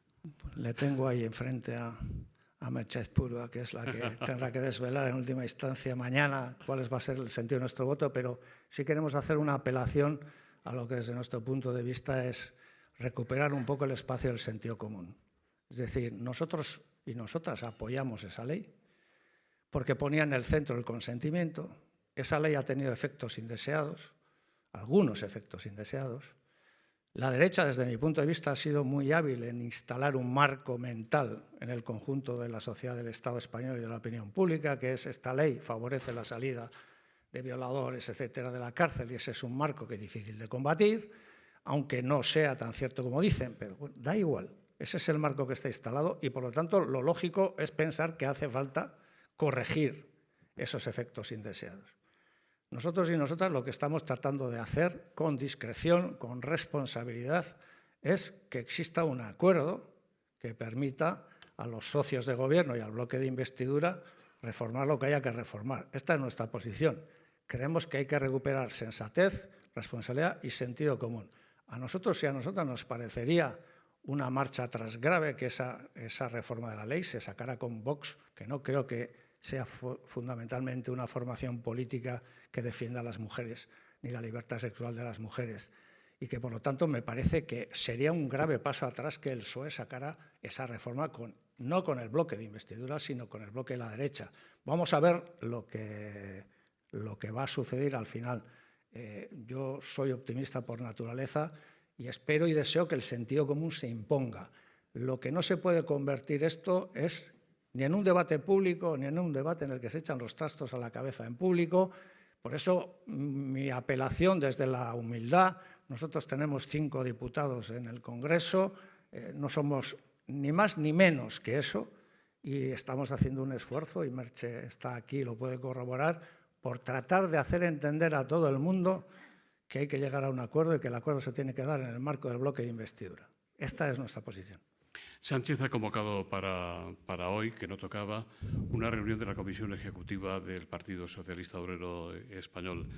Le tengo ahí enfrente a, a Merchez Purua, que es la que <laughs> tendrá que desvelar en última instancia mañana cuál va a ser el sentido de nuestro voto, pero sí queremos hacer una apelación a lo que desde nuestro punto de vista es recuperar un poco el espacio del sentido común. Es decir, nosotros y nosotras apoyamos esa ley porque ponía en el centro el consentimiento. Esa ley ha tenido efectos indeseados, algunos efectos indeseados. La derecha, desde mi punto de vista, ha sido muy hábil en instalar un marco mental en el conjunto de la sociedad del Estado español y de la opinión pública, que es esta ley favorece la salida de violadores, etcétera, de la cárcel, y ese es un marco que es difícil de combatir, aunque no sea tan cierto como dicen, pero da igual. Ese es el marco que está instalado y, por lo tanto, lo lógico es pensar que hace falta corregir esos efectos indeseados. Nosotros y nosotras lo que estamos tratando de hacer con discreción, con responsabilidad, es que exista un acuerdo que permita a los socios de gobierno y al bloque de investidura reformar lo que haya que reformar. Esta es nuestra posición. Creemos que hay que recuperar sensatez, responsabilidad y sentido común. A nosotros y a nosotras nos parecería una marcha atrás grave que esa, esa reforma de la ley se sacara con Vox, que no creo que sea fundamentalmente una formación política que defienda a las mujeres ni la libertad sexual de las mujeres y que por lo tanto me parece que sería un grave paso atrás que el PSOE sacara esa reforma con, no con el bloque de investidura, sino con el bloque de la derecha. Vamos a ver lo que, lo que va a suceder al final. Eh, yo soy optimista por naturaleza y espero y deseo que el sentido común se imponga. Lo que no se puede convertir esto es ni en un debate público, ni en un debate en el que se echan los trastos a la cabeza en público. Por eso mi apelación desde la humildad, nosotros tenemos cinco diputados en el Congreso, eh, no somos ni más ni menos que eso y estamos haciendo un esfuerzo, y Merche está aquí y lo puede corroborar, por tratar de hacer entender a todo el mundo que hay que llegar a un acuerdo y que el acuerdo se tiene que dar en el marco del bloque de investidura. Esta es nuestra posición. Sánchez ha convocado para, para, hoy, que no tocaba, una reunión de la Comisión Ejecutiva del Partido Socialista Obrero Español.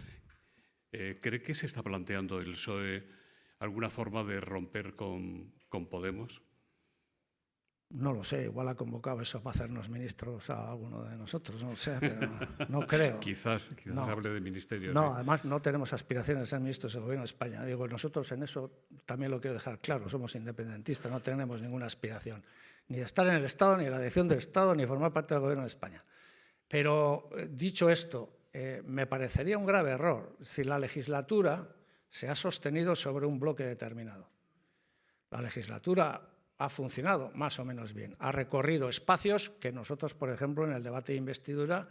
Eh, ¿Cree que se está planteando el PSOE alguna forma de romper con, con Podemos? No lo sé, igual ha convocado eso para hacernos ministros a alguno de nosotros, no lo sé, pero no creo. <laughs> quizás quizás hable de ministerios. No, además no tenemos aspiraciones de ser ministros del Gobierno de España. Digo, nosotros en eso también lo quiero dejar claro, somos independentistas, no tenemos ninguna aspiración, ni de estar en el Estado, ni en la dirección del Estado, ni formar parte del Gobierno de España. Pero, eh, dicho esto, eh, me parecería un grave error si la legislatura se ha sostenido sobre un bloque determinado. La legislatura ha funcionado más o menos bien. Ha recorrido espacios que nosotros, por ejemplo, en el debate de investidura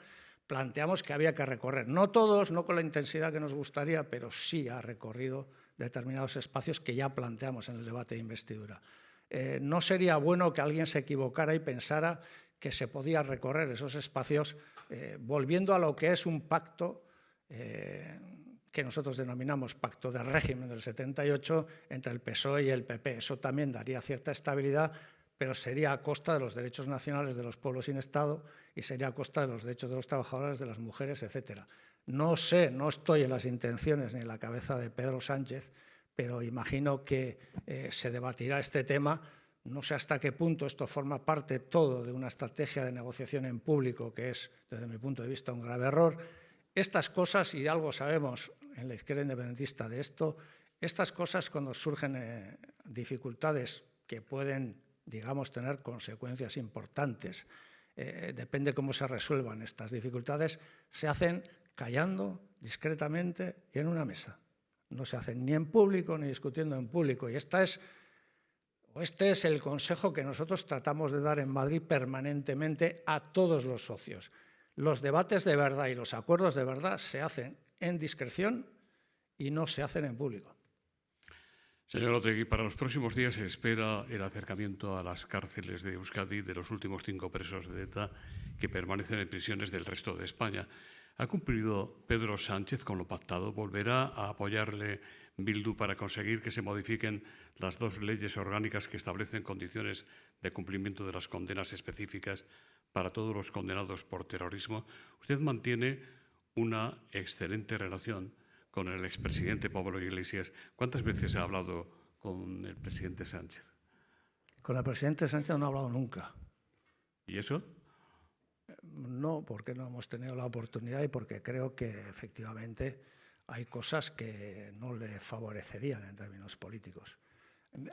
planteamos que había que recorrer. No todos, no con la intensidad que nos gustaría, pero sí ha recorrido determinados espacios que ya planteamos en el debate de investidura. Eh, no sería bueno que alguien se equivocara y pensara que se podía recorrer esos espacios eh, volviendo a lo que es un pacto eh, que nosotros denominamos pacto de régimen del 78 entre el PSOE y el PP. Eso también daría cierta estabilidad, pero sería a costa de los derechos nacionales de los pueblos sin Estado y sería a costa de los derechos de los trabajadores, de las mujeres, etc. No sé, no estoy en las intenciones ni en la cabeza de Pedro Sánchez, pero imagino que eh, se debatirá este tema. No sé hasta qué punto esto forma parte todo de una estrategia de negociación en público, que es, desde mi punto de vista, un grave error. Estas cosas, y algo sabemos en la izquierda independentista de esto, estas cosas cuando surgen eh, dificultades que pueden, digamos, tener consecuencias importantes, eh, depende cómo se resuelvan estas dificultades, se hacen callando, discretamente y en una mesa. No se hacen ni en público ni discutiendo en público. Y esta es, este es el consejo que nosotros tratamos de dar en Madrid permanentemente a todos los socios. Los debates de verdad y los acuerdos de verdad se hacen en discreción y no se hacen en público. Señor Otegui, para los próximos días se espera el acercamiento a las cárceles de Euskadi de los últimos cinco presos de ETA que permanecen en prisiones del resto de España. ¿Ha cumplido Pedro Sánchez con lo pactado? ¿Volverá a apoyarle Bildu para conseguir que se modifiquen las dos leyes orgánicas que establecen condiciones de cumplimiento de las condenas específicas para todos los condenados por terrorismo? ¿Usted mantiene una excelente relación con el expresidente Pablo Iglesias. ¿Cuántas veces ha hablado con el presidente Sánchez? Con el presidente Sánchez no ha hablado nunca. ¿Y eso? No, porque no hemos tenido la oportunidad y porque creo que efectivamente hay cosas que no le favorecerían en términos políticos.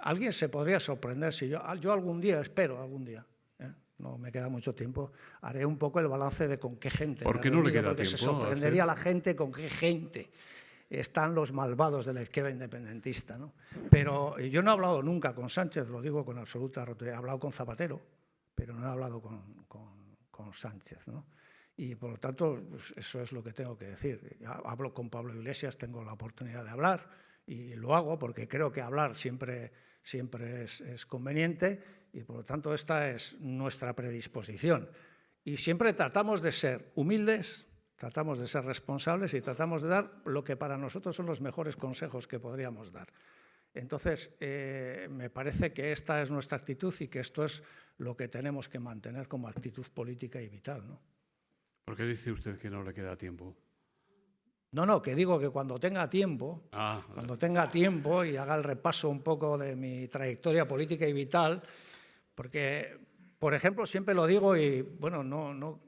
Alguien se podría sorprender si yo, yo algún día, espero algún día, no me queda mucho tiempo, haré un poco el balance de con qué gente. ¿Por qué no le queda tiempo? Se sorprendería a la gente con qué gente están los malvados de la izquierda independentista. ¿no? Pero yo no he hablado nunca con Sánchez, lo digo con absoluta rotundidad. He hablado con Zapatero, pero no he hablado con, con, con Sánchez. ¿no? Y por lo tanto, pues eso es lo que tengo que decir. Hablo con Pablo Iglesias, tengo la oportunidad de hablar y lo hago porque creo que hablar siempre siempre es, conveniente y por lo tanto esta es nuestra predisposición. Y siempre tratamos de ser humildes, tratamos de ser responsables y tratamos de dar lo que para nosotros son los mejores consejos que podríamos dar. Entonces, eh, me parece que esta es nuestra actitud y que esto es lo que tenemos que mantener como actitud política y vital. ¿no? ¿Por qué dice usted que no le queda tiempo? No, no, que digo que cuando tenga tiempo, ah, cuando tenga tiempo y haga el repaso un poco de mi trayectoria política y vital, porque, por ejemplo, siempre lo digo y, bueno, no, no,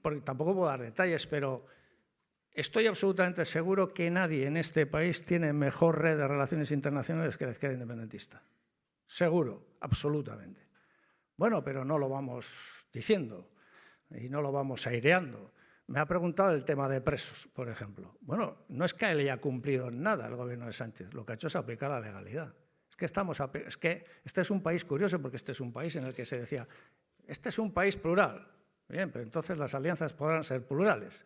porque tampoco puedo dar detalles, pero estoy absolutamente seguro que nadie en este país tiene mejor red de relaciones internacionales que la izquierda independentista. Seguro, absolutamente. Bueno, pero no lo vamos diciendo y no lo vamos aireando. Me ha preguntado el tema de presos, por ejemplo. Bueno, no es que haya cumplido nada el gobierno de Sánchez, lo que ha hecho es aplicar la legalidad. Es que, estamos, es que este es un país curioso porque este es un país en el que se decía, este es un país plural. Bien, pero entonces las alianzas podrán ser plurales.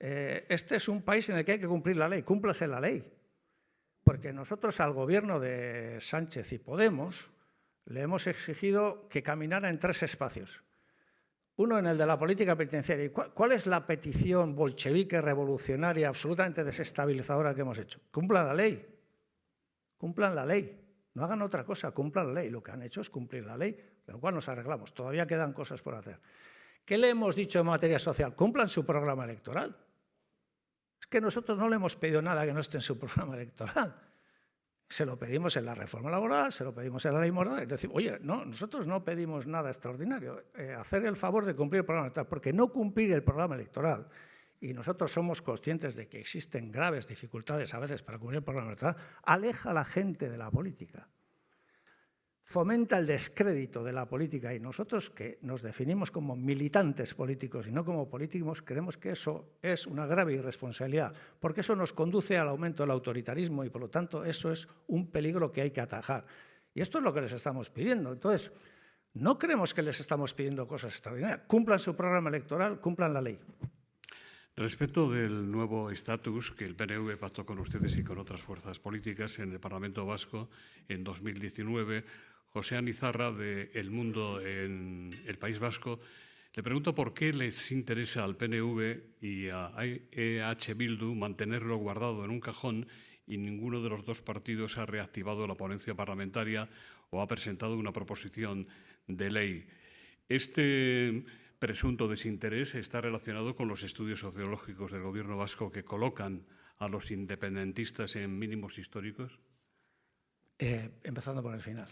Eh, este es un país en el que hay que cumplir la ley, cúmplase la ley. Porque nosotros al gobierno de Sánchez y Podemos le hemos exigido que caminara en tres espacios. Uno en el de la política penitenciaria. ¿Cuál es la petición bolchevique, revolucionaria, absolutamente desestabilizadora que hemos hecho? Cumplan la ley. Cumplan la ley. No hagan otra cosa, cumplan la ley. Lo que han hecho es cumplir la ley, de lo cual nos arreglamos. Todavía quedan cosas por hacer. ¿Qué le hemos dicho en materia social? Cumplan su programa electoral. Es que nosotros no le hemos pedido nada que no esté en su <laughs> programa electoral. Se lo pedimos en la reforma laboral, se lo pedimos en la ley moral. Es decir, oye, no, nosotros no pedimos nada extraordinario. Eh, hacer el favor de cumplir el programa electoral, porque no cumplir el programa electoral, y nosotros somos conscientes de que existen graves dificultades a veces para cumplir el programa electoral, aleja a la gente de la política fomenta el descrédito de la política y nosotros que nos definimos como militantes políticos y no como políticos, creemos que eso es una grave irresponsabilidad, porque eso nos conduce al aumento del autoritarismo y por lo tanto eso es un peligro que hay que atajar. Y esto es lo que les estamos pidiendo. Entonces, no creemos que les estamos pidiendo cosas extraordinarias. Cumplan su programa electoral, cumplan la ley. Respecto del nuevo estatus que el PNV pactó con ustedes y con otras fuerzas políticas en el Parlamento Vasco en 2019, José Anizarra de El Mundo en el País Vasco, le pregunto por qué les interesa al PNV y a EH Bildu mantenerlo guardado en un cajón y ninguno de los dos partidos ha reactivado la ponencia parlamentaria o ha presentado una proposición de ley. Este presunto desinterés está relacionado con los estudios sociológicos del Gobierno vasco que colocan a los independentistas en mínimos históricos? Eh, empezando por el final.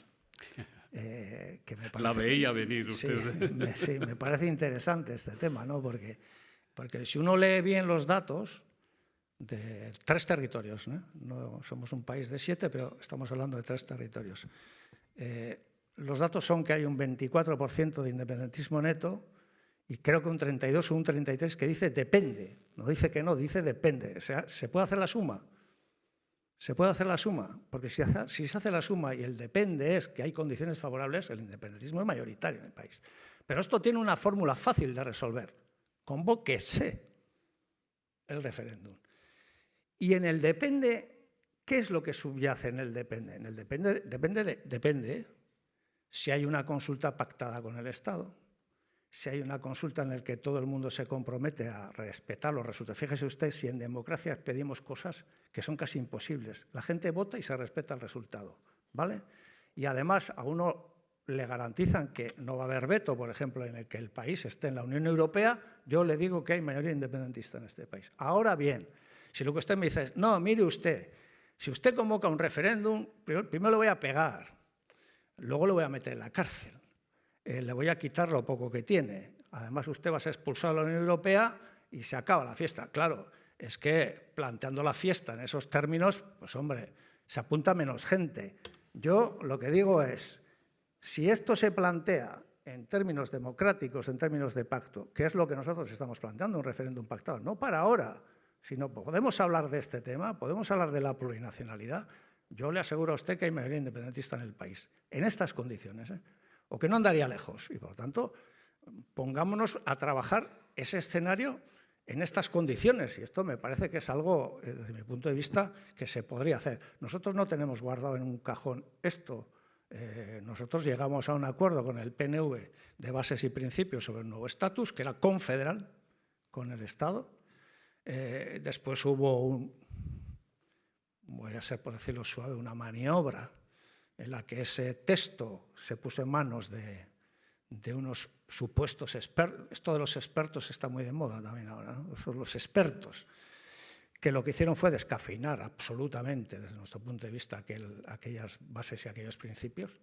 Eh, que me la veía venir usted. Sí me, parece interesante este tema, ¿no? Porque, porque si uno lee bien los datos de tres territorios, ¿no? somos un país de siete, pero estamos hablando de tres territorios. Eh, los datos son que hay un 24% de independentismo neto y creo que un 32 o un 33 que dice depende, no dice que no, dice depende. O sea, se puede hacer la suma se puede hacer la suma, porque si, se hace la suma y el depende es que hay condiciones favorables, el independentismo es mayoritario en el país. Pero esto tiene una fórmula fácil de resolver. Convóquese el referéndum. Y en el depende, ¿qué es lo que subyace en el depende? En el depende, depende, depende si hay una consulta pactada con el Estado, si hay una consulta en la que todo el mundo se compromete a respetar los resultados. Fíjese usted si en democracia pedimos cosas que son casi imposibles. La gente vota y se respeta el resultado, ¿vale? Y además a uno le garantizan que no va a haber veto, por ejemplo, en el que el país esté en la Unión Europea, yo le digo que hay mayoría independentista en este país. Ahora bien, si lo que usted me dice es, no, mire usted, si usted convoca un referéndum, primero, primero le voy a pegar, luego le voy a meter en la cárcel. Eh, le voy a quitar lo poco que tiene. Además, usted va a ser expulsado de la Unión Europea y se acaba la fiesta. Claro, es que planteando la fiesta en esos términos, pues hombre, se apunta menos gente. Yo lo que digo es, si esto se plantea en términos democráticos, en términos de pacto, que es lo que nosotros estamos planteando, un referéndum pactado, no para ahora, sino podemos hablar de este tema, podemos hablar de la plurinacionalidad. Yo le aseguro a usted que hay mayoría independentista en el país, en estas condiciones. ¿eh? O que no andaría lejos. Y por lo tanto, pongámonos a trabajar ese escenario en estas condiciones. Y esto me parece que es algo, eh, desde mi punto de vista, que se podría hacer. Nosotros no tenemos guardado en un cajón esto. Eh, nosotros llegamos a un acuerdo con el PNV de bases y principios sobre el nuevo estatus, que era confederal con el Estado. Eh, después hubo un, voy a ser por decirlo suave, una maniobra en la que ese texto se puso en manos de, unos supuestos expertos, esto de los expertos está muy de moda también ahora, ¿no? son los expertos, que lo que hicieron fue descafeinar absolutamente, desde nuestro punto de vista, aquellas bases y aquellos principios,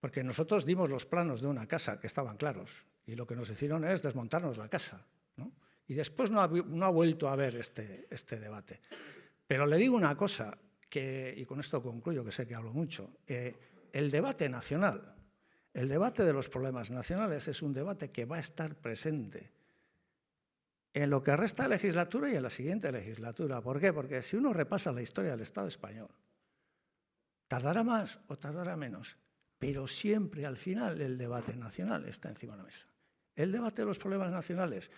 porque nosotros dimos los planos de una casa que estaban claros, y lo que nos hicieron es desmontarnos la casa. Y después no ha, no ha, vuelto a haber este, este debate. Pero le digo una cosa, y con esto concluyo, que sé que hablo mucho, eh, el debate nacional, el debate de los problemas nacionales es un debate que va a estar presente en lo que resta de legislatura y en la siguiente legislatura. ¿Por qué? Porque si uno repasa la historia del Estado español, tardará más o tardará menos, pero siempre al final el debate nacional está encima de la mesa. El debate de los problemas nacionales.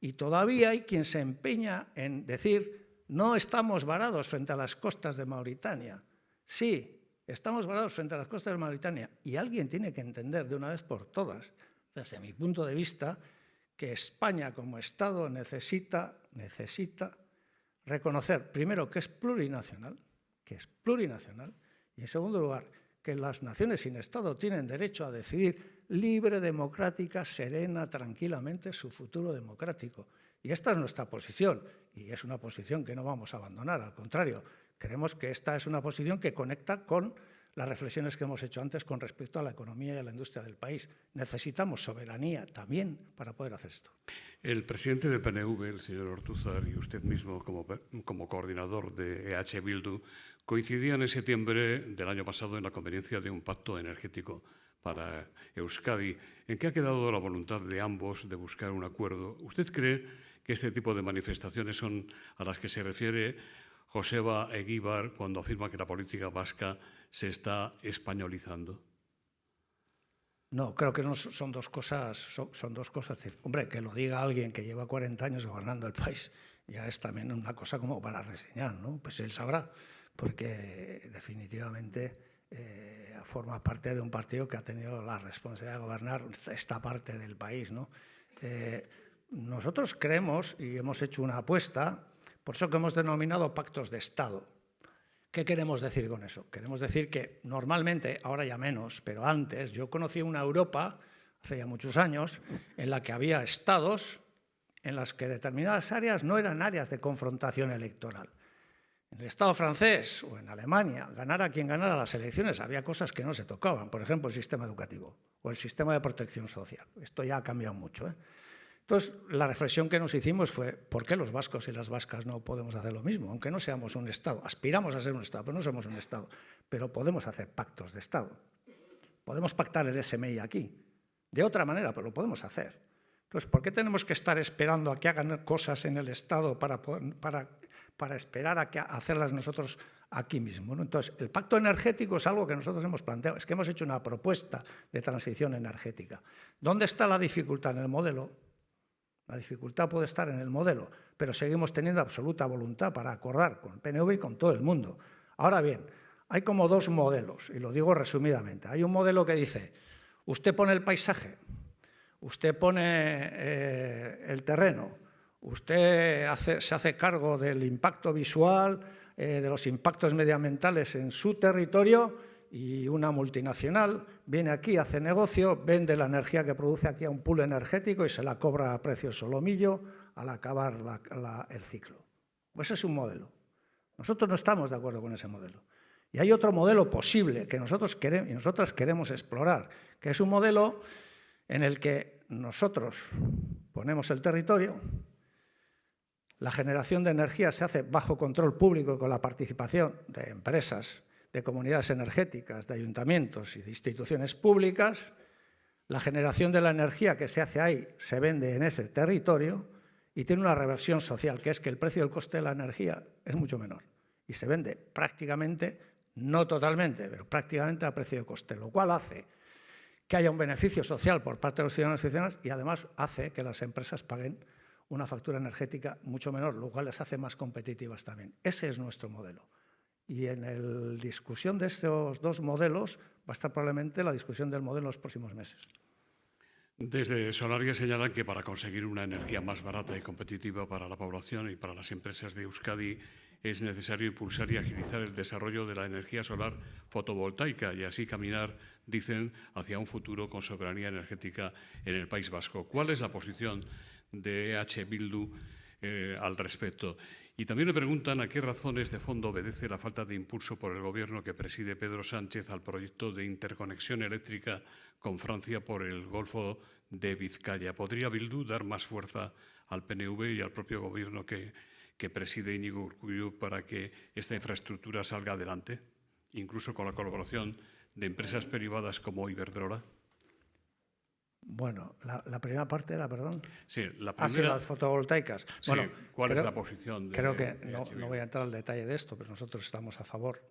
Y todavía hay quien se empeña en decir no estamos varados frente a las costas de Mauritania. Sí, estamos varados frente a las costas de Mauritania. Y alguien tiene que entender de una vez por todas, desde mi punto de vista, que España como Estado necesita, necesita reconocer, primero, que es plurinacional, que es plurinacional, y en segundo lugar, que las naciones sin Estado tienen derecho a decidir libre, democrática, serena, tranquilamente su futuro democrático. Y esta es nuestra posición, y es una posición que no vamos a abandonar, al contrario, creemos que esta es una posición que conecta con las reflexiones que hemos hecho antes con respecto a la economía y a la industria del país. Necesitamos soberanía también para poder hacer esto. El presidente del PNV, el señor Ortuzar, y usted mismo como, coordinador de EH Bildu, coincidían en septiembre del año pasado en la conveniencia de un pacto energético para Euskadi. ¿En qué ha quedado la voluntad de ambos de buscar un acuerdo? ¿Usted cree que este tipo de manifestaciones son a las que se refiere Joseba Eguíbar cuando afirma que la política vasca se está españolizando? No, creo que no son dos cosas. Son, dos cosas. Hombre, que lo diga alguien que lleva 40 años gobernando el país ya es también una cosa como para reseñar, ¿no? Pues él sabrá, porque definitivamente eh, forma parte de un partido que ha tenido la responsabilidad de gobernar esta parte del país, ¿no? Eh, nosotros creemos y hemos hecho una apuesta, por eso que hemos denominado pactos de Estado. ¿Qué queremos decir con eso? Queremos decir que normalmente, ahora ya menos, pero antes, yo conocí una Europa, hace ya muchos años, en la que había estados en las que determinadas áreas no eran áreas de confrontación electoral. En el Estado francés o en Alemania, ganara quien ganara las elecciones, había cosas que no se tocaban, por ejemplo, el sistema educativo o el sistema de protección social. Esto ya ha cambiado mucho. ¿eh? Entonces, la reflexión que nos hicimos fue, ¿por qué los vascos y las vascas no podemos hacer lo mismo? Aunque no seamos un Estado, aspiramos a ser un Estado, pero no somos un Estado, pero podemos hacer pactos de Estado. Podemos pactar el SMI aquí, de otra manera, pero lo podemos hacer. Entonces, ¿por qué tenemos que estar esperando a que hagan cosas en el Estado para, para, para esperar a, que, hacerlas nosotros aquí mismo? Entonces, el pacto energético es algo que nosotros hemos planteado, es que hemos hecho una propuesta de transición energética. ¿Dónde está la dificultad en el modelo? La dificultad puede estar en el modelo, pero seguimos teniendo absoluta voluntad para acordar con el PNV y con todo el mundo. Ahora bien, hay como dos modelos, y lo digo resumidamente. Hay un modelo que dice, usted pone el paisaje, usted pone eh, el terreno, usted se hace cargo del impacto visual, eh, de los impactos medioambientales en su territorio y una multinacional viene aquí, hace negocio, vende la energía que produce aquí a un pool energético y se la cobra a precio solomillo al acabar el ciclo. Pues ese es un modelo. Nosotros no estamos de acuerdo con ese modelo. Y hay otro modelo posible que nosotros queremos, y nosotras queremos explorar, que es un modelo en el que nosotros ponemos el territorio, la generación de energía se hace bajo control público con la participación de empresas de comunidades energéticas, de ayuntamientos y de instituciones públicas, la generación de la energía que se hace ahí se vende en ese territorio y tiene una reversión social, que es que el precio del coste de la energía es mucho menor y se vende prácticamente, no totalmente, pero prácticamente a precio de coste, lo cual hace que haya un beneficio social por parte de los ciudadanos y ciudadanas y además hace que las empresas paguen una factura energética mucho menor, lo cual les hace más competitivas también. Ese es nuestro modelo. Y en la discusión de estos dos modelos va a estar probablemente la discusión del modelo en los próximos meses. Desde Solaria señalan que para conseguir una energía más barata y competitiva para la población y para las empresas de Euskadi es necesario impulsar y agilizar el desarrollo de la energía solar fotovoltaica y así caminar, dicen, hacia un futuro con soberanía energética en el País Vasco. ¿Cuál es la posición de EH Bildu eh, al respecto? Y también le preguntan a qué razones de fondo obedece la falta de impulso por el Gobierno que preside Pedro Sánchez al proyecto de interconexión eléctrica con Francia por el Golfo de Vizcaya. ¿Podría Bildu dar más fuerza al PNV y al propio Gobierno que, que preside Íñigo Urkullu para que esta infraestructura salga adelante, incluso con la colaboración de empresas privadas como Iberdrola? Bueno, la, primera parte era, perdón. Sí, la ah, primera. las fotovoltaicas. bueno, ¿cuál es la posición? De, creo que no, voy a entrar al detalle de esto, pero nosotros estamos a favor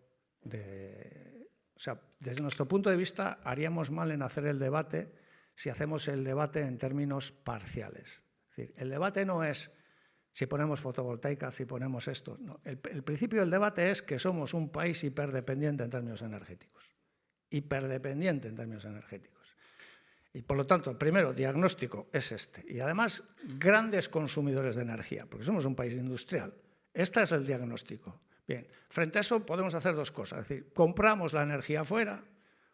de. O sea, desde nuestro punto de vista, haríamos mal en hacer el debate si hacemos el debate en términos parciales. Es decir, el debate no es si ponemos fotovoltaicas, si ponemos esto. No. el principio del debate es que somos un país hiperdependiente en términos energéticos. Hiperdependiente en términos energéticos. Y por lo tanto, el primero diagnóstico es este. Y además, grandes consumidores de energía, porque somos un país industrial. Este es el diagnóstico. Bien, frente a eso podemos hacer dos cosas. Es decir, compramos la energía afuera,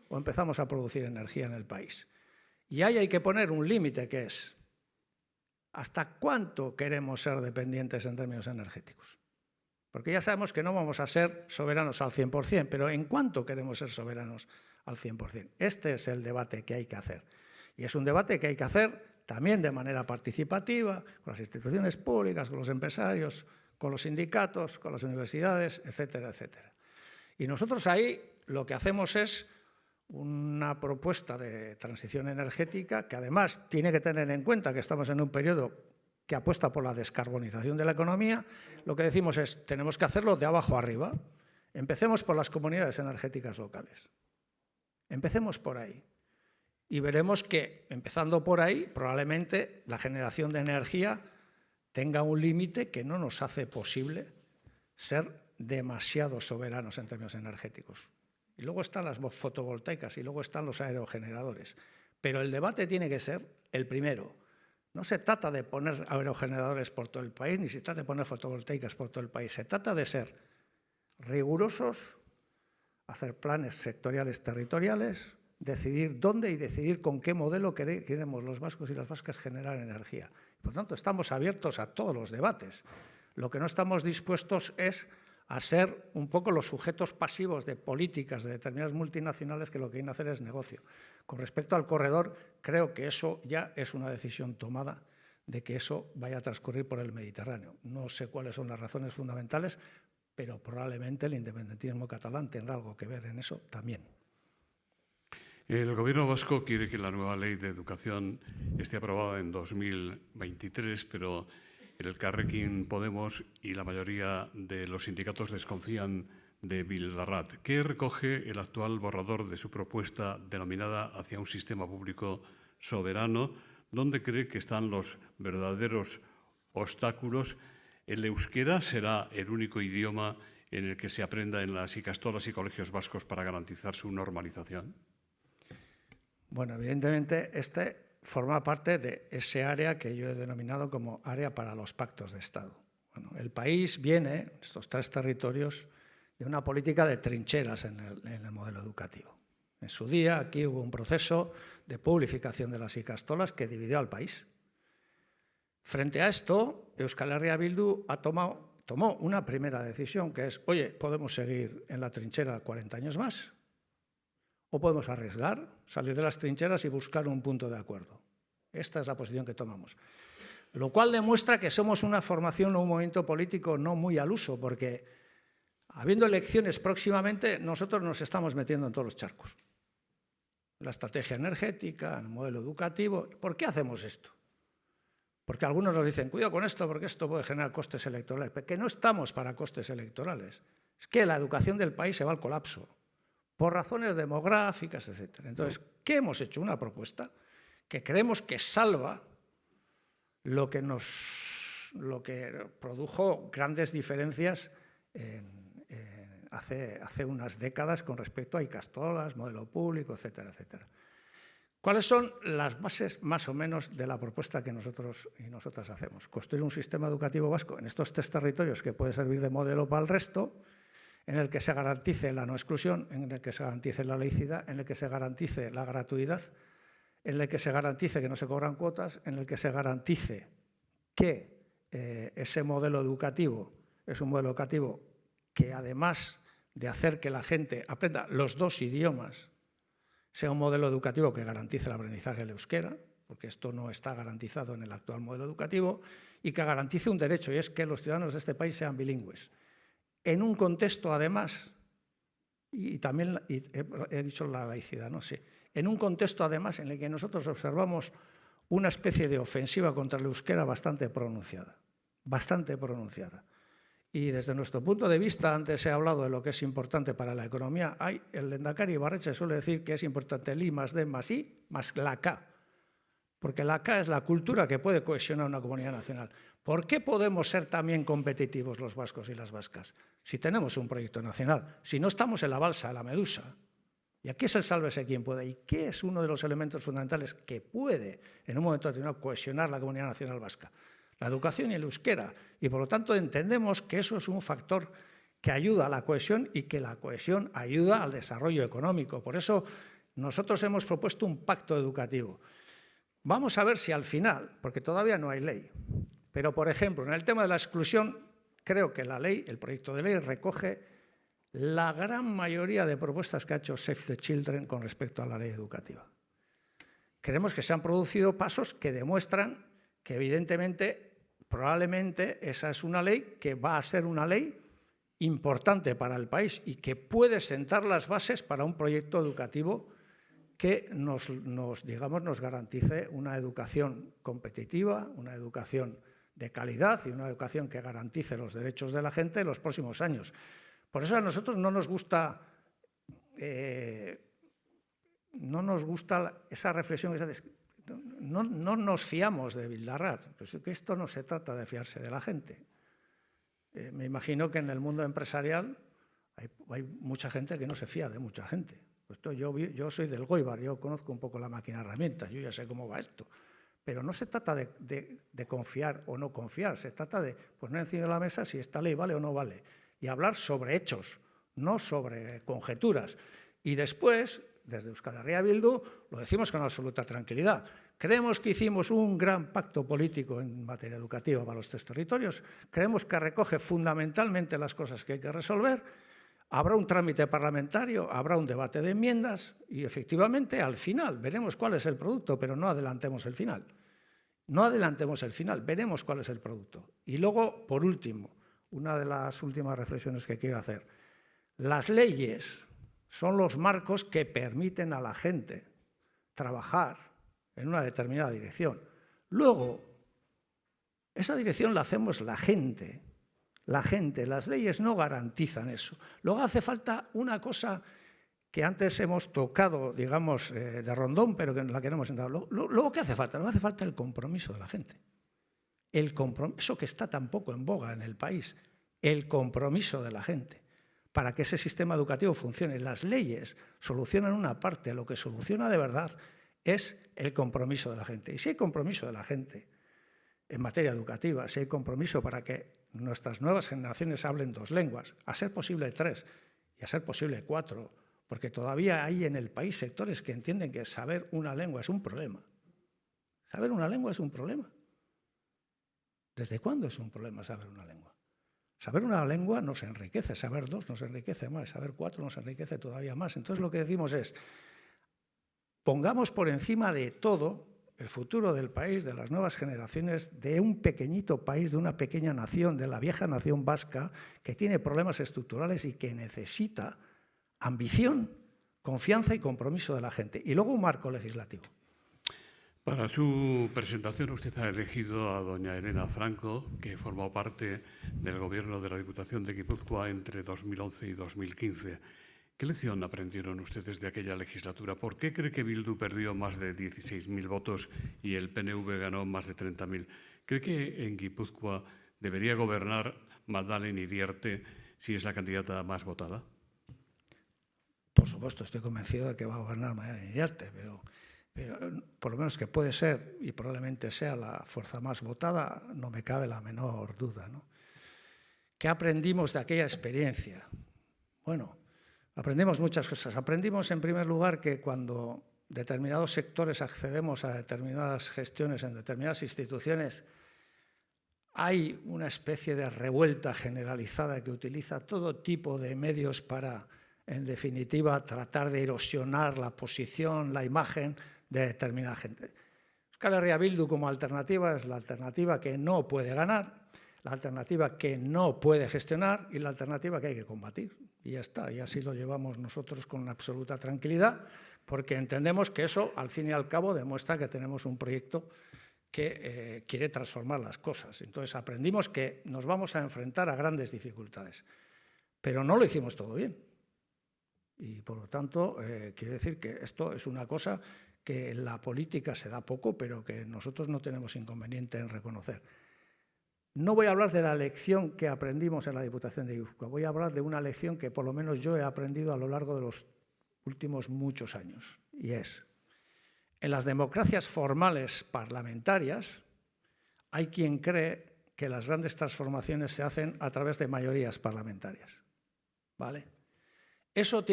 o empezamos a producir energía en el país. Y ahí hay que poner un límite que es hasta cuánto queremos ser dependientes en términos energéticos. Porque ya sabemos que no vamos a ser soberanos al 100%, pero ¿en cuánto queremos ser soberanos al 100%? Este es el debate que hay que hacer. Y es un debate que hay que hacer también de manera participativa, con las instituciones públicas, con los empresarios, con los sindicatos, con las universidades, etcétera, etcétera. Y nosotros ahí lo que hacemos es una propuesta de transición energética que además tiene que tener en cuenta que estamos en un periodo que apuesta por la descarbonización de la economía, lo que decimos es tenemos que hacerlo de abajo arriba. Empecemos por las comunidades energéticas locales. Empecemos por ahí. Y veremos que, empezando por ahí, probablemente la generación de energía tenga un límite que no nos hace posible ser demasiado soberanos en términos energéticos. Y luego están las fotovoltaicas y luego están los aerogeneradores. Pero el debate tiene que ser el primero. No se trata de poner aerogeneradores por todo el país, ni se trata de poner fotovoltaicas por todo el país. Se trata de ser rigurosos, hacer planes sectoriales territoriales, decidir dónde y decidir con qué modelo queremos los vascos y las vascas generar energía. Por tanto, estamos abiertos a todos los debates. Lo que no estamos dispuestos es a ser un poco los sujetos pasivos de políticas de determinadas multinacionales que lo que quieren hacer es negocio. Con respecto al corredor, creo que eso ya es una decisión tomada de que eso vaya a transcurrir por el Mediterráneo. No sé cuáles son las razones fundamentales, pero probablemente el independentismo catalán tendrá algo que ver en eso también. El Gobierno vasco quiere que la nueva ley de educación esté aprobada en 2023, pero el Carrequín Podemos y la mayoría de los sindicatos desconfían de Bildarrat. ¿Qué recoge el actual borrador de su propuesta denominada hacia un sistema público soberano? ¿Dónde cree que están los verdaderos obstáculos? ¿El euskera será el único idioma en el que se aprenda en las icastolas y colegios vascos para garantizar su normalización? Bueno, evidentemente este forma parte de ese área que yo he denominado como área para los pactos de Estado. Bueno, el país viene, estos tres territorios, de una política de trincheras en el, modelo educativo. En su día aquí hubo un proceso de publificación de las icastolas que dividió al país. Frente a esto, Euskal Herria Bildu ha tomado, tomó una primera decisión que es, oye, podemos seguir en la trinchera 40 años más, o podemos arriesgar, salir de las trincheras y buscar un punto de acuerdo. Esta es la posición que tomamos. Lo cual demuestra que somos una formación o un movimiento político no muy al uso, porque habiendo elecciones próximamente, nosotros nos estamos metiendo en todos los charcos. La estrategia energética, el modelo educativo. ¿Por qué hacemos esto? Porque algunos nos dicen, cuidado con esto, porque esto puede generar costes electorales. Que no estamos para costes electorales. Es que la educación del país se va al colapso por razones demográficas, etc. Entonces, ¿qué hemos hecho? Una propuesta que creemos que salva lo que, nos, lo que produjo grandes diferencias hace, hace, unas décadas con respecto a Icastolas, modelo público, etcétera, etcétera. ¿Cuáles son las bases más o menos de la propuesta que nosotros y nosotras hacemos? Construir un sistema educativo vasco en estos tres territorios que puede servir de modelo para el resto, en el que se garantice la no exclusión, en el que se garantice la laicidad, en el que se garantice la gratuidad, en el que se garantice que no se cobran cuotas, en el que se garantice que eh, ese modelo educativo es un modelo educativo que además de hacer que la gente aprenda los dos idiomas, sea un modelo educativo que garantice el aprendizaje del euskera, porque esto no está garantizado en el actual modelo educativo, y que garantice un derecho, y es que los ciudadanos de este país sean bilingües en un contexto, además, y también he, dicho la laicidad, no sé, en un contexto, además, en el que nosotros observamos una especie de ofensiva contra la euskera bastante pronunciada, bastante pronunciada. Y desde nuestro punto de vista, antes he hablado de lo que es importante para la economía, hay, el Lendakari Barreche suele decir que es importante el I más D más I más la K, porque la K es la cultura que puede cohesionar una comunidad nacional. ¿Por qué podemos ser también competitivos los vascos y las vascas? Si tenemos un proyecto nacional, si no estamos en la balsa, la medusa, y aquí es el sálvese quien puede, y qué es uno de los elementos fundamentales que puede, en un momento determinado, cohesionar la comunidad nacional vasca. La educación y el euskera. Y por lo tanto entendemos que eso es un factor que ayuda a la cohesión y que la cohesión ayuda al desarrollo económico. Por eso nosotros hemos propuesto un pacto educativo. Vamos a ver si al final, porque todavía no hay ley, pero por ejemplo, en el tema de la exclusión, creo que la ley, el proyecto de ley, recoge la gran mayoría de propuestas que ha hecho Save the Children con respecto a la ley educativa. Creemos que se han producido pasos que demuestran que evidentemente, probablemente esa es una ley que va a ser una ley importante para el país y que puede sentar las bases para un proyecto educativo que nos, digamos, nos garantice una educación competitiva, una educación de calidad y una educación que garantice los derechos de la gente en los próximos años. Por eso a nosotros no nos gusta, eh, no nos gusta esa reflexión, no, no nos fiamos de Bildarrat, pues que esto no se trata de fiarse de la gente. Eh, me imagino que en el mundo empresarial hay, mucha gente que no se fía de mucha gente. yo, yo soy del Goibar, yo conozco un poco la máquina herramientas, yo ya sé cómo va esto. Pero no se trata de, confiar o no confiar, se trata de poner encima de la mesa si esta ley vale o no vale y hablar sobre hechos, no sobre conjeturas. Y después, desde Euskal Herria Bildu, lo decimos con absoluta tranquilidad. Creemos que hicimos un gran pacto político en materia educativa para los tres territorios. Creemos que recoge fundamentalmente las cosas que hay que resolver. Habrá un trámite parlamentario, habrá un debate de enmiendas y efectivamente al final veremos cuál es el producto, pero no adelantemos el final. No adelantemos el final, veremos cuál es el producto. Y luego, por último, una de las últimas reflexiones que quiero hacer. Las leyes son los marcos que permiten a la gente trabajar en una determinada dirección. Luego, esa dirección la hacemos la gente. La gente, las leyes no garantizan eso. Luego hace falta una cosa que antes hemos tocado, digamos, eh, de rondón, pero que la queremos entrar. Luego, ¿qué hace falta? Luego hace falta el compromiso de la gente. El compromiso que está tampoco en boga en el país. El compromiso de la gente para que ese sistema educativo funcione. Las leyes solucionan una parte, lo que soluciona de verdad es el compromiso de la gente. Y si hay compromiso de la gente en materia educativa, si hay compromiso para que nuestras nuevas generaciones hablen dos lenguas, a ser posible tres y a ser posible cuatro, porque todavía hay en el país sectores que entienden que saber una lengua es un problema. Saber una lengua es un problema. ¿Desde cuándo es un problema saber una lengua? Saber una lengua nos enriquece, saber dos nos enriquece más, saber cuatro nos enriquece todavía más. Entonces lo que decimos es, pongamos por encima de todo el futuro del país, de las nuevas generaciones, de un pequeñito país, de una pequeña nación, de la vieja nación vasca, que tiene problemas estructurales y que necesita ambición, confianza y compromiso de la gente. Y luego un marco legislativo. Para su presentación usted ha elegido a doña Elena Franco, que formó parte del gobierno de la Diputación de Guipúzcoa entre 2011 y 2015. ¿Qué lección aprendieron ustedes de aquella legislatura? ¿Por qué cree que Bildu perdió más de 16.000 votos y el PNV ganó más de 30.000? ¿Cree que en Guipúzcoa debería gobernar Magdalena Iriarte si es la candidata más votada? Por supuesto, estoy convencido de que va a gobernar Magdalena Iriarte, pero, por lo menos que puede ser y probablemente sea la fuerza más votada, no me cabe la menor duda. ¿no? ¿Qué aprendimos de aquella experiencia? Bueno, Aprendimos muchas cosas. Aprendimos, en primer lugar, que cuando determinados sectores accedemos a determinadas gestiones en determinadas instituciones, hay una especie de revuelta generalizada que utiliza todo tipo de medios para, en definitiva, tratar de erosionar la posición, la imagen de determinada gente. Euskal Bildu como alternativa es la alternativa que no puede ganar, la alternativa que no puede gestionar y la alternativa que hay que combatir y ya está, y así lo llevamos nosotros con absoluta tranquilidad, porque entendemos que eso, al fin y al cabo, demuestra que tenemos un proyecto que eh, quiere transformar las cosas. Entonces aprendimos que nos vamos a enfrentar a grandes dificultades, pero no lo hicimos todo bien. Y por lo tanto, eh, quiero decir que esto es una cosa que en la política se da poco, pero que nosotros no tenemos inconveniente en reconocer. No voy a hablar de la lección que aprendimos en la Diputación de Guipúzcoa, voy a hablar de una lección que por lo menos yo he aprendido a lo largo de los últimos muchos años, y es, en las democracias formales parlamentarias hay quien cree que las grandes transformaciones se hacen a través de mayorías parlamentarias. ¿Vale? Eso,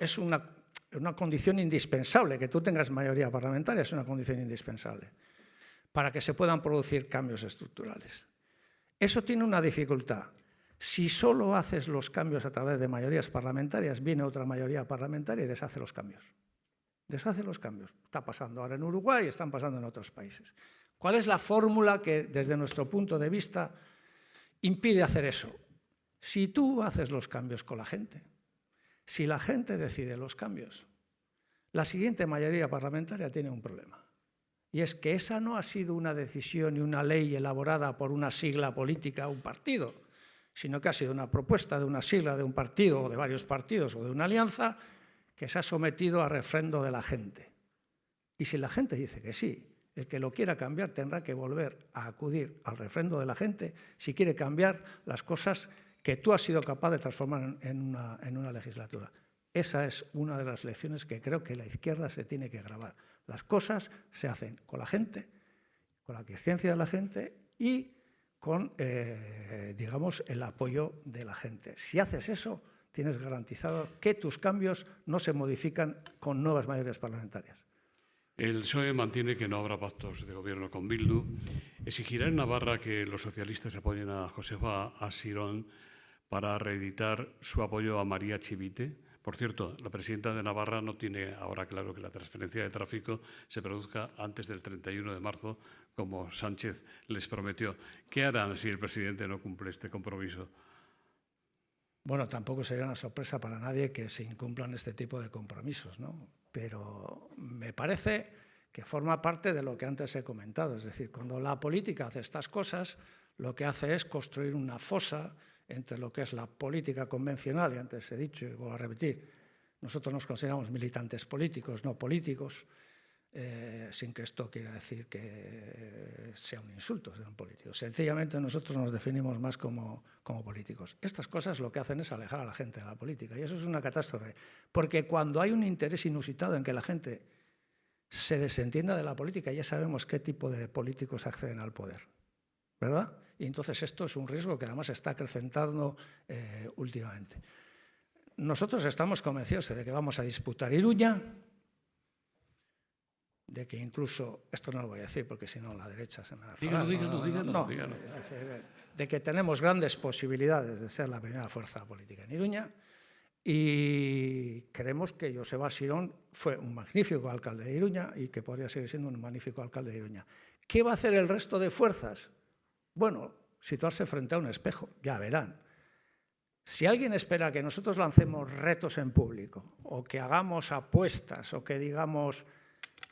es una condición indispensable, que tú tengas mayoría parlamentaria es una condición indispensable para que se puedan producir cambios estructurales. Eso tiene una dificultad. Si solo haces los cambios a través de mayorías parlamentarias, viene otra mayoría parlamentaria y deshace los cambios. Deshace los cambios. Está pasando ahora en Uruguay y están pasando en otros países. ¿Cuál es la fórmula que, desde nuestro punto de vista, impide hacer eso? Si tú haces los cambios con la gente, si la gente decide los cambios, la siguiente mayoría parlamentaria tiene un problema. Y es que esa no ha sido una decisión y una ley elaborada por una sigla política o un partido, sino que ha sido una propuesta de una sigla de un partido o de varios partidos o de una alianza que se ha sometido a refrendo de la gente. Y si la gente dice que sí, el que lo quiera cambiar tendrá que volver a acudir al refrendo de la gente si quiere cambiar las cosas que tú has sido capaz de transformar en una, en una legislatura. Esa es una de las lecciones que creo que la izquierda se tiene que grabar. Las cosas se hacen con la gente, con la existencia de la gente y con, eh, digamos, el apoyo de la gente. Si haces eso, tienes garantizado que tus cambios no se modifican con nuevas mayorías parlamentarias. El PSOE mantiene que no habrá pactos de gobierno con Bildu. Exigirá en Navarra que los socialistas apoyen a Josefa Asirón para reeditar su apoyo a María Chivite. Por cierto, la presidenta de Navarra no tiene ahora claro que la transferencia de tráfico se produzca antes del 31 de marzo, como Sánchez les prometió. ¿Qué harán si el presidente no cumple este compromiso? Bueno, tampoco sería una sorpresa para nadie que se incumplan este tipo de compromisos, ¿no? Pero me parece que forma parte de lo que antes he comentado. Es decir, cuando la política hace estas cosas, lo que hace es construir una fosa entre lo que es la política convencional, y antes he dicho y voy a repetir, nosotros nos consideramos militantes políticos, no políticos, eh, sin que esto quiera decir que sea un insulto ser un político. Sencillamente nosotros nos definimos más como, como políticos. Estas cosas lo que hacen es alejar a la gente de la política y eso es una catástrofe, porque cuando hay un interés inusitado en que la gente se desentienda de la política, ya sabemos qué tipo de políticos acceden al poder, ¿verdad? Y entonces esto es un riesgo que además está acrecentando eh, últimamente. Nosotros estamos convencidos de que vamos a disputar Iruña, de que incluso, esto no lo voy a decir porque si no la derecha se me va a dígalo, dígalo, dígalo, de que tenemos grandes posibilidades de ser la primera fuerza política en Iruña y creemos que Joseba Sirón fue un magnífico alcalde de Iruña y que podría seguir siendo un magnífico alcalde de Iruña. ¿Qué va a hacer el resto de fuerzas? Bueno, situarse frente a un espejo, ya verán. Si alguien espera que nosotros lancemos retos en público o que hagamos apuestas o que digamos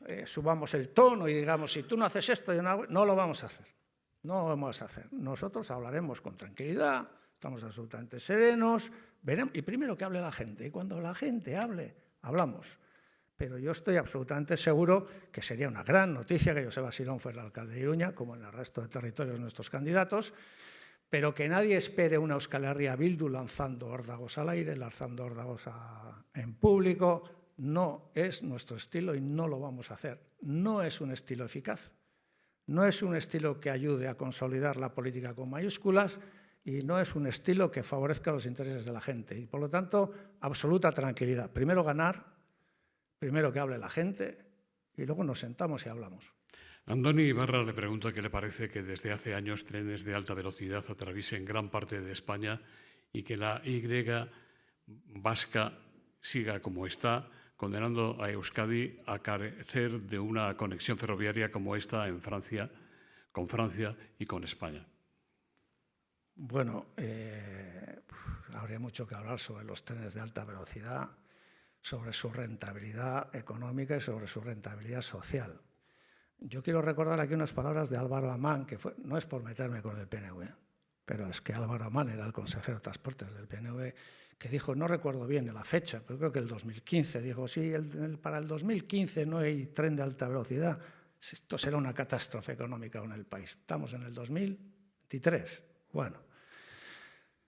eh, subamos el tono y digamos si tú no haces esto, yo no, no lo vamos a hacer. No lo vamos a hacer. Nosotros hablaremos con tranquilidad, estamos absolutamente serenos, veremos, y primero que hable la gente. Y cuando la gente hable, hablamos pero yo estoy absolutamente seguro que sería una gran noticia que Joseba Sirón fuera alcalde de Iruña, como en el resto de territorios nuestros candidatos, pero que nadie espere una Euskal Herria Bildu lanzando órdagos al aire, lanzando órdagos en público, no es nuestro estilo y no lo vamos a hacer. No es un estilo eficaz, no es un estilo que ayude a consolidar la política con mayúsculas y no es un estilo que favorezca los intereses de la gente. Y por lo tanto, absoluta tranquilidad. Primero ganar, Primero que hable la gente y luego nos sentamos y hablamos. Andoni Ibarra le pregunta qué le parece que desde hace años trenes de alta velocidad atraviesen gran parte de España y que la Y vasca siga como está, condenando a Euskadi a carecer de una conexión ferroviaria como esta en Francia, con Francia y con España. Bueno, eh, habría mucho que hablar sobre los trenes de alta velocidad sobre su rentabilidad económica y sobre su rentabilidad social. Yo quiero recordar aquí unas palabras de Álvaro Amán, que fue, no es por meterme con el PNV, pero es que Álvaro Amán era el consejero de Transportes del PNV, que dijo, no recuerdo bien la fecha, pero creo que el 2015, dijo, sí, para el 2015 no hay tren de alta velocidad, esto será una catástrofe económica en el país. Estamos en el 2023. Bueno,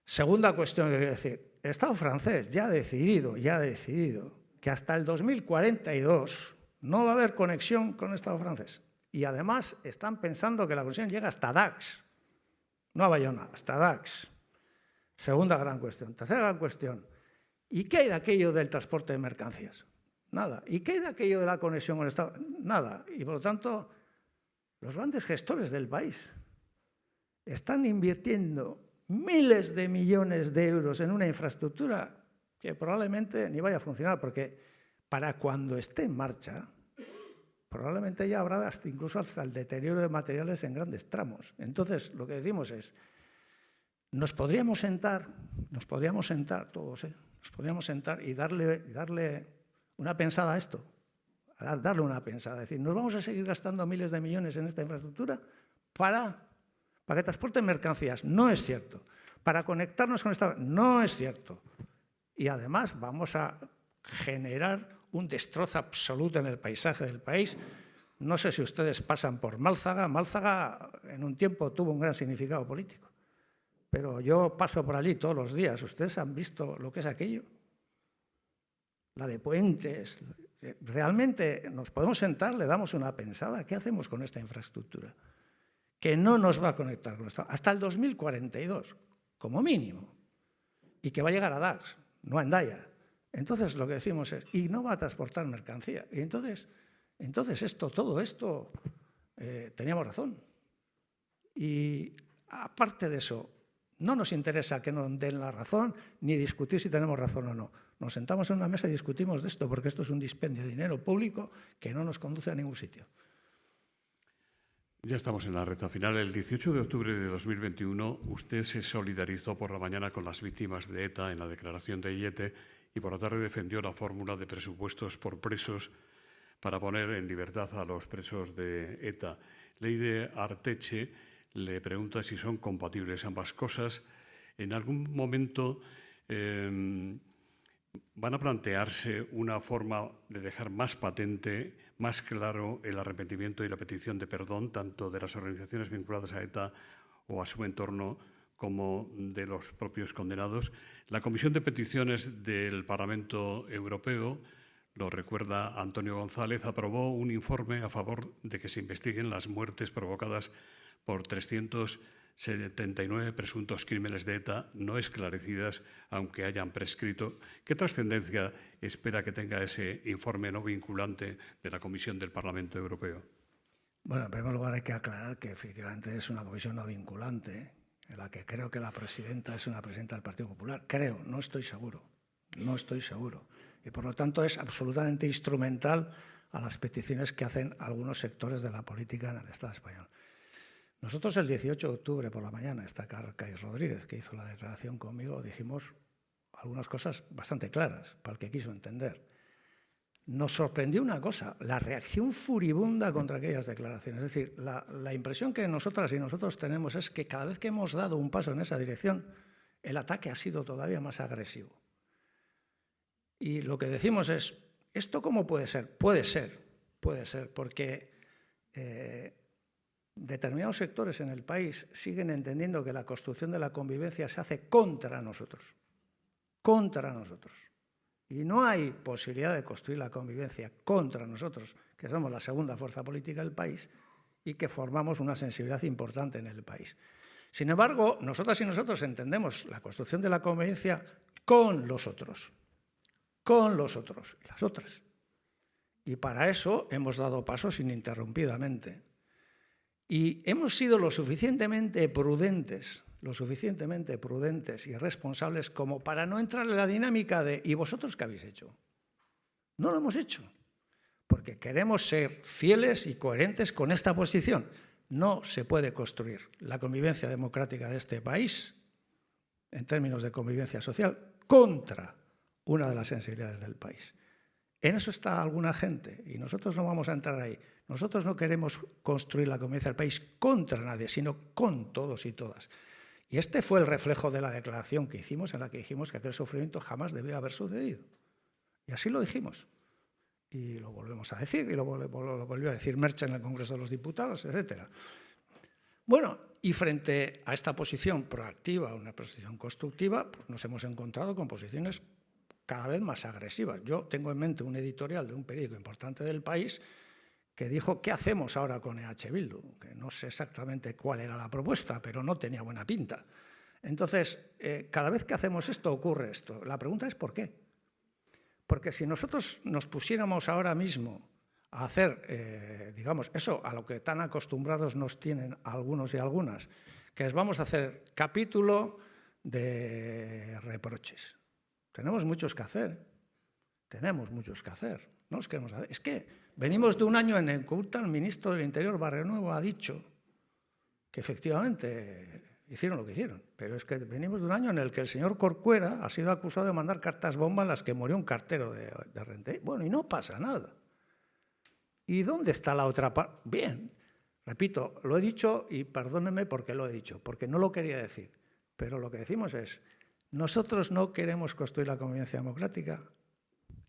segunda cuestión que quiero decir, el Estado francés ya ha decidido, ya ha decidido que hasta el 2042 no va a haber conexión con el Estado francés. Y además están pensando que la conexión llega hasta Dax, no a Bayona, hasta Dax. Segunda gran cuestión. Tercera gran cuestión. ¿Y qué hay de aquello del transporte de mercancías? Nada. ¿Y qué hay de aquello de la conexión con el Estado? Nada. Y por lo tanto, los grandes gestores del país están invirtiendo miles de millones de euros en una infraestructura que probablemente ni vaya a funcionar, porque para cuando esté en marcha, probablemente ya habrá incluso hasta el deterioro de materiales en grandes tramos. Entonces, lo que decimos es, nos podríamos sentar, nos podríamos sentar todos, ¿eh? nos podríamos sentar y darle, darle una pensada a esto, darle una pensada, es decir, ¿nos vamos a seguir gastando miles de millones en esta infraestructura para, para que transporten mercancías? No es cierto. Para conectarnos con esta... No es cierto. Y además vamos a generar un destrozo absoluto en el paisaje del país. No sé si ustedes pasan por Málzaga. Málzaga en un tiempo tuvo un gran significado político. Pero yo paso por allí todos los días. ¿Ustedes han visto lo que es aquello? La de puentes. Realmente nos podemos sentar, le damos una pensada. ¿Qué hacemos con esta infraestructura? Que no nos va a conectar con esto. Hasta el 2042, como mínimo. Y que va a llegar a DAX, no a Endaya. Entonces lo que decimos es, y no va a transportar mercancía. Y entonces, entonces esto, todo esto, eh, teníamos razón. Y aparte de eso, no nos interesa que nos den la razón ni discutir si tenemos razón o no. Nos sentamos en una mesa y discutimos de esto porque esto es un dispendio de dinero público que no nos conduce a ningún sitio. Ya estamos en la recta final. El 18 de octubre de 2021 usted se solidarizó por la mañana con las víctimas de ETA en la declaración de IETE y por la tarde defendió la fórmula de presupuestos por presos para poner en libertad a los presos de ETA. Leire Arteche le pregunta si son compatibles ambas cosas. En algún momento em, van a plantearse una forma de dejar más patente, más claro el arrepentimiento y la petición de perdón, tanto de las organizaciones vinculadas a ETA o a su entorno, como de los propios condenados. La Comisión de Peticiones del Parlamento Europeo, lo recuerda Antonio González, aprobó un informe a favor de que se investiguen las muertes provocadas por 379 presuntos crímenes de ETA no esclarecidas, aunque hayan prescrito. ¿Qué trascendencia espera que tenga ese informe no vinculante de la Comisión del Parlamento Europeo? Bueno, en primer lugar hay que aclarar que efectivamente es una comisión no vinculante en la que creo que la presidenta es una presidenta del Partido Popular. Creo, no estoy seguro, no estoy seguro. Y por lo tanto es absolutamente instrumental a las peticiones que hacen algunos sectores de la política en el Estado español. Nosotros el 18 de octubre por la mañana, está Carcais Rodríguez, que hizo la declaración conmigo, dijimos algunas cosas bastante claras para el que quiso entender nos sorprendió una cosa, la reacción furibunda contra aquellas declaraciones. Es decir, la, impresión que nosotras y nosotros tenemos es que cada vez que hemos dado un paso en esa dirección, el ataque ha sido todavía más agresivo. Y lo que decimos es, ¿esto cómo puede ser? Puede ser, puede ser, porque eh, determinados sectores en el país siguen entendiendo que la construcción de la convivencia se hace contra nosotros, contra nosotros. Y no hay posibilidad de construir la convivencia contra nosotros, que somos la segunda fuerza política del país y que formamos una sensibilidad importante en el país. Sin embargo, nosotras y nosotros entendemos la construcción de la convivencia con los otros, con los otros y las otras. Y para eso hemos dado pasos ininterrumpidamente. Y hemos sido lo suficientemente prudentes lo suficientemente prudentes y responsables como para no entrar en la dinámica de ¿y vosotros qué habéis hecho? No lo hemos hecho, porque queremos ser fieles y coherentes con esta posición. No se puede construir la convivencia democrática de este país, en términos de convivencia social, contra una de las sensibilidades del país. En eso está alguna gente y nosotros no vamos a entrar ahí. Nosotros no queremos construir la convivencia del país contra nadie, sino con todos y todas. Y este fue el reflejo de la declaración que hicimos, en la que dijimos que aquel sufrimiento jamás debía haber sucedido. Y así lo dijimos. Y lo volvemos a decir, y lo, volvió a decir Mercha en el Congreso de los Diputados, etc. Bueno, y frente a esta posición proactiva, una posición constructiva, pues nos hemos encontrado con posiciones cada vez más agresivas. Yo tengo en mente un editorial de un periódico importante del país que dijo, ¿qué hacemos ahora con EH Bildu? Que no sé exactamente cuál era la propuesta, pero no tenía buena pinta. Entonces, eh, cada vez que hacemos esto ocurre esto. La pregunta es ¿por qué? Porque si nosotros nos pusiéramos ahora mismo a hacer, eh, digamos, eso a lo que tan acostumbrados nos tienen algunos y algunas, que es vamos a hacer capítulo de reproches. Tenemos muchos que hacer, tenemos muchos que hacer. No es, que, es que venimos de un año en el que el ministro del Interior, Barrio Nuevo, ha dicho que efectivamente hicieron lo que hicieron. Pero es que venimos de un año en el que el señor Corcuera ha sido acusado de mandar cartas bomba en las que murió un cartero de, de Rente. Bueno, y no pasa nada. ¿Y dónde está la otra parte? Bien, repito, lo he dicho y perdónenme porque lo he dicho, porque no lo quería decir. Pero lo que decimos es, nosotros no queremos construir la convivencia democrática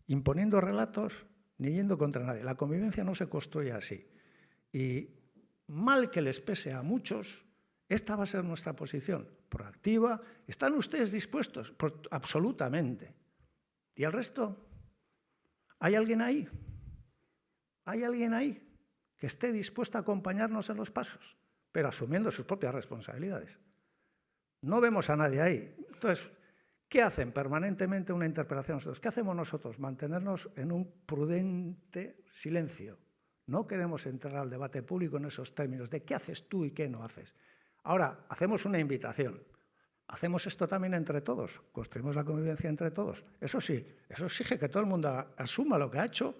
imponiendo relatos ni yendo contra nadie. La convivencia no se construye así. Y mal que les pese a muchos, esta va a ser nuestra posición, proactiva. ¿Están ustedes dispuestos? absolutamente. ¿Y el resto? ¿Hay alguien ahí? ¿Hay alguien ahí que esté dispuesto a acompañarnos en los pasos, pero asumiendo sus propias responsabilidades? No vemos a nadie ahí. Entonces, ¿qué hacen permanentemente una interpelación nosotros? ¿Qué hacemos nosotros? Mantenernos en un prudente silencio. No queremos entrar al debate público en esos términos de qué haces tú y qué no haces. Ahora, hacemos una invitación. Hacemos esto también entre todos, construimos la convivencia entre todos. Eso sí, eso exige que todo el mundo asuma lo que ha hecho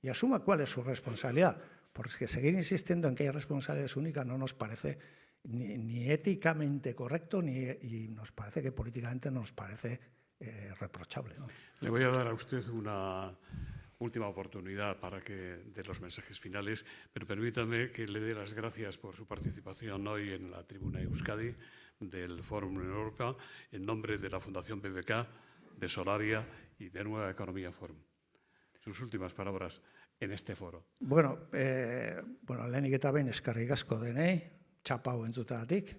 y asuma cuál es su responsabilidad. Porque seguir insistiendo en que hay responsabilidades únicas no nos parece ni, éticamente correcto ni, y nos parece que políticamente nos parece eh, reprochable. Le voy a dar a usted una última oportunidad para que de los mensajes finales, pero permítame que le dé las gracias por su participación hoy en la tribuna Euskadi del Fórum Europa en nombre de la Fundación BBK, de Solaria y de Nueva Economía Forum. Sus últimas palabras en este foro. Bueno, eh, bueno lehenik eta behin eskarrik asko denei, txapau entzutatik.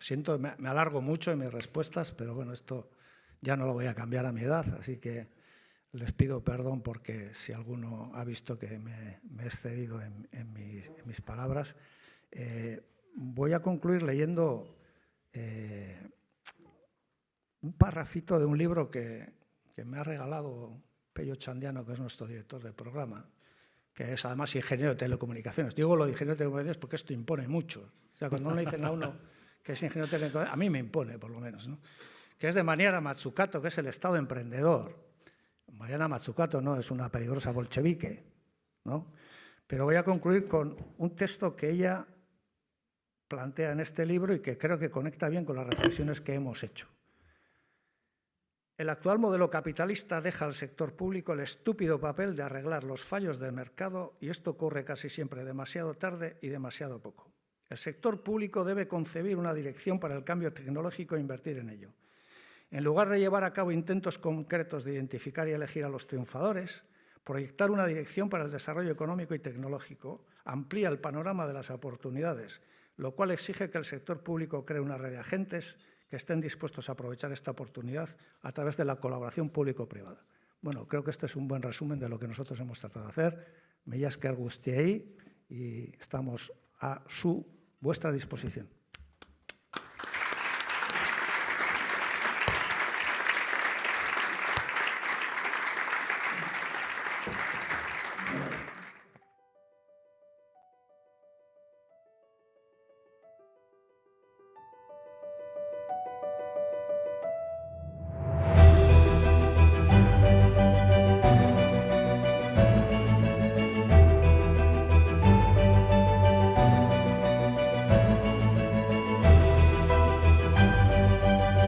Siento, me, me alargo mucho en mis respuestas, pero bueno, esto ya no lo voy a cambiar a mi edad, así que les pido perdón porque si alguno ha visto que me, me he excedido en, en, mis, en mis, palabras. Eh, voy a concluir leyendo eh, un parrafito de un libro que, que me ha regalado Pello Chandiano, que es nuestro director del programa, que es además ingeniero de telecomunicaciones. Digo lo de ingeniero de telecomunicaciones porque esto impone mucho. Cuando uno le dicen a uno que es ingeniero telecomunicaciones, a mí me impone, por lo menos, ¿no? que es de Maniara Matsukato, que es el Estado emprendedor. Mariana Matsukato no es una peligrosa bolchevique, ¿no? Pero voy a concluir con un texto que ella plantea en este libro y que creo que conecta bien con las reflexiones que hemos hecho. El actual modelo capitalista deja al sector público el estúpido papel de arreglar los fallos del mercado y esto ocurre casi siempre demasiado tarde y demasiado poco. El sector público debe concebir una dirección para el cambio tecnológico e invertir en ello. En lugar de llevar a cabo intentos concretos de identificar y elegir a los triunfadores, proyectar una dirección para el desarrollo económico y tecnológico amplía el panorama de las oportunidades, lo cual exige que el sector público cree una red de agentes que estén dispuestos a aprovechar esta oportunidad a través de la colaboración público-privada. Bueno, creo que este es un buen resumen de lo que nosotros hemos tratado de hacer. Me que y estamos a su vuestra disposición.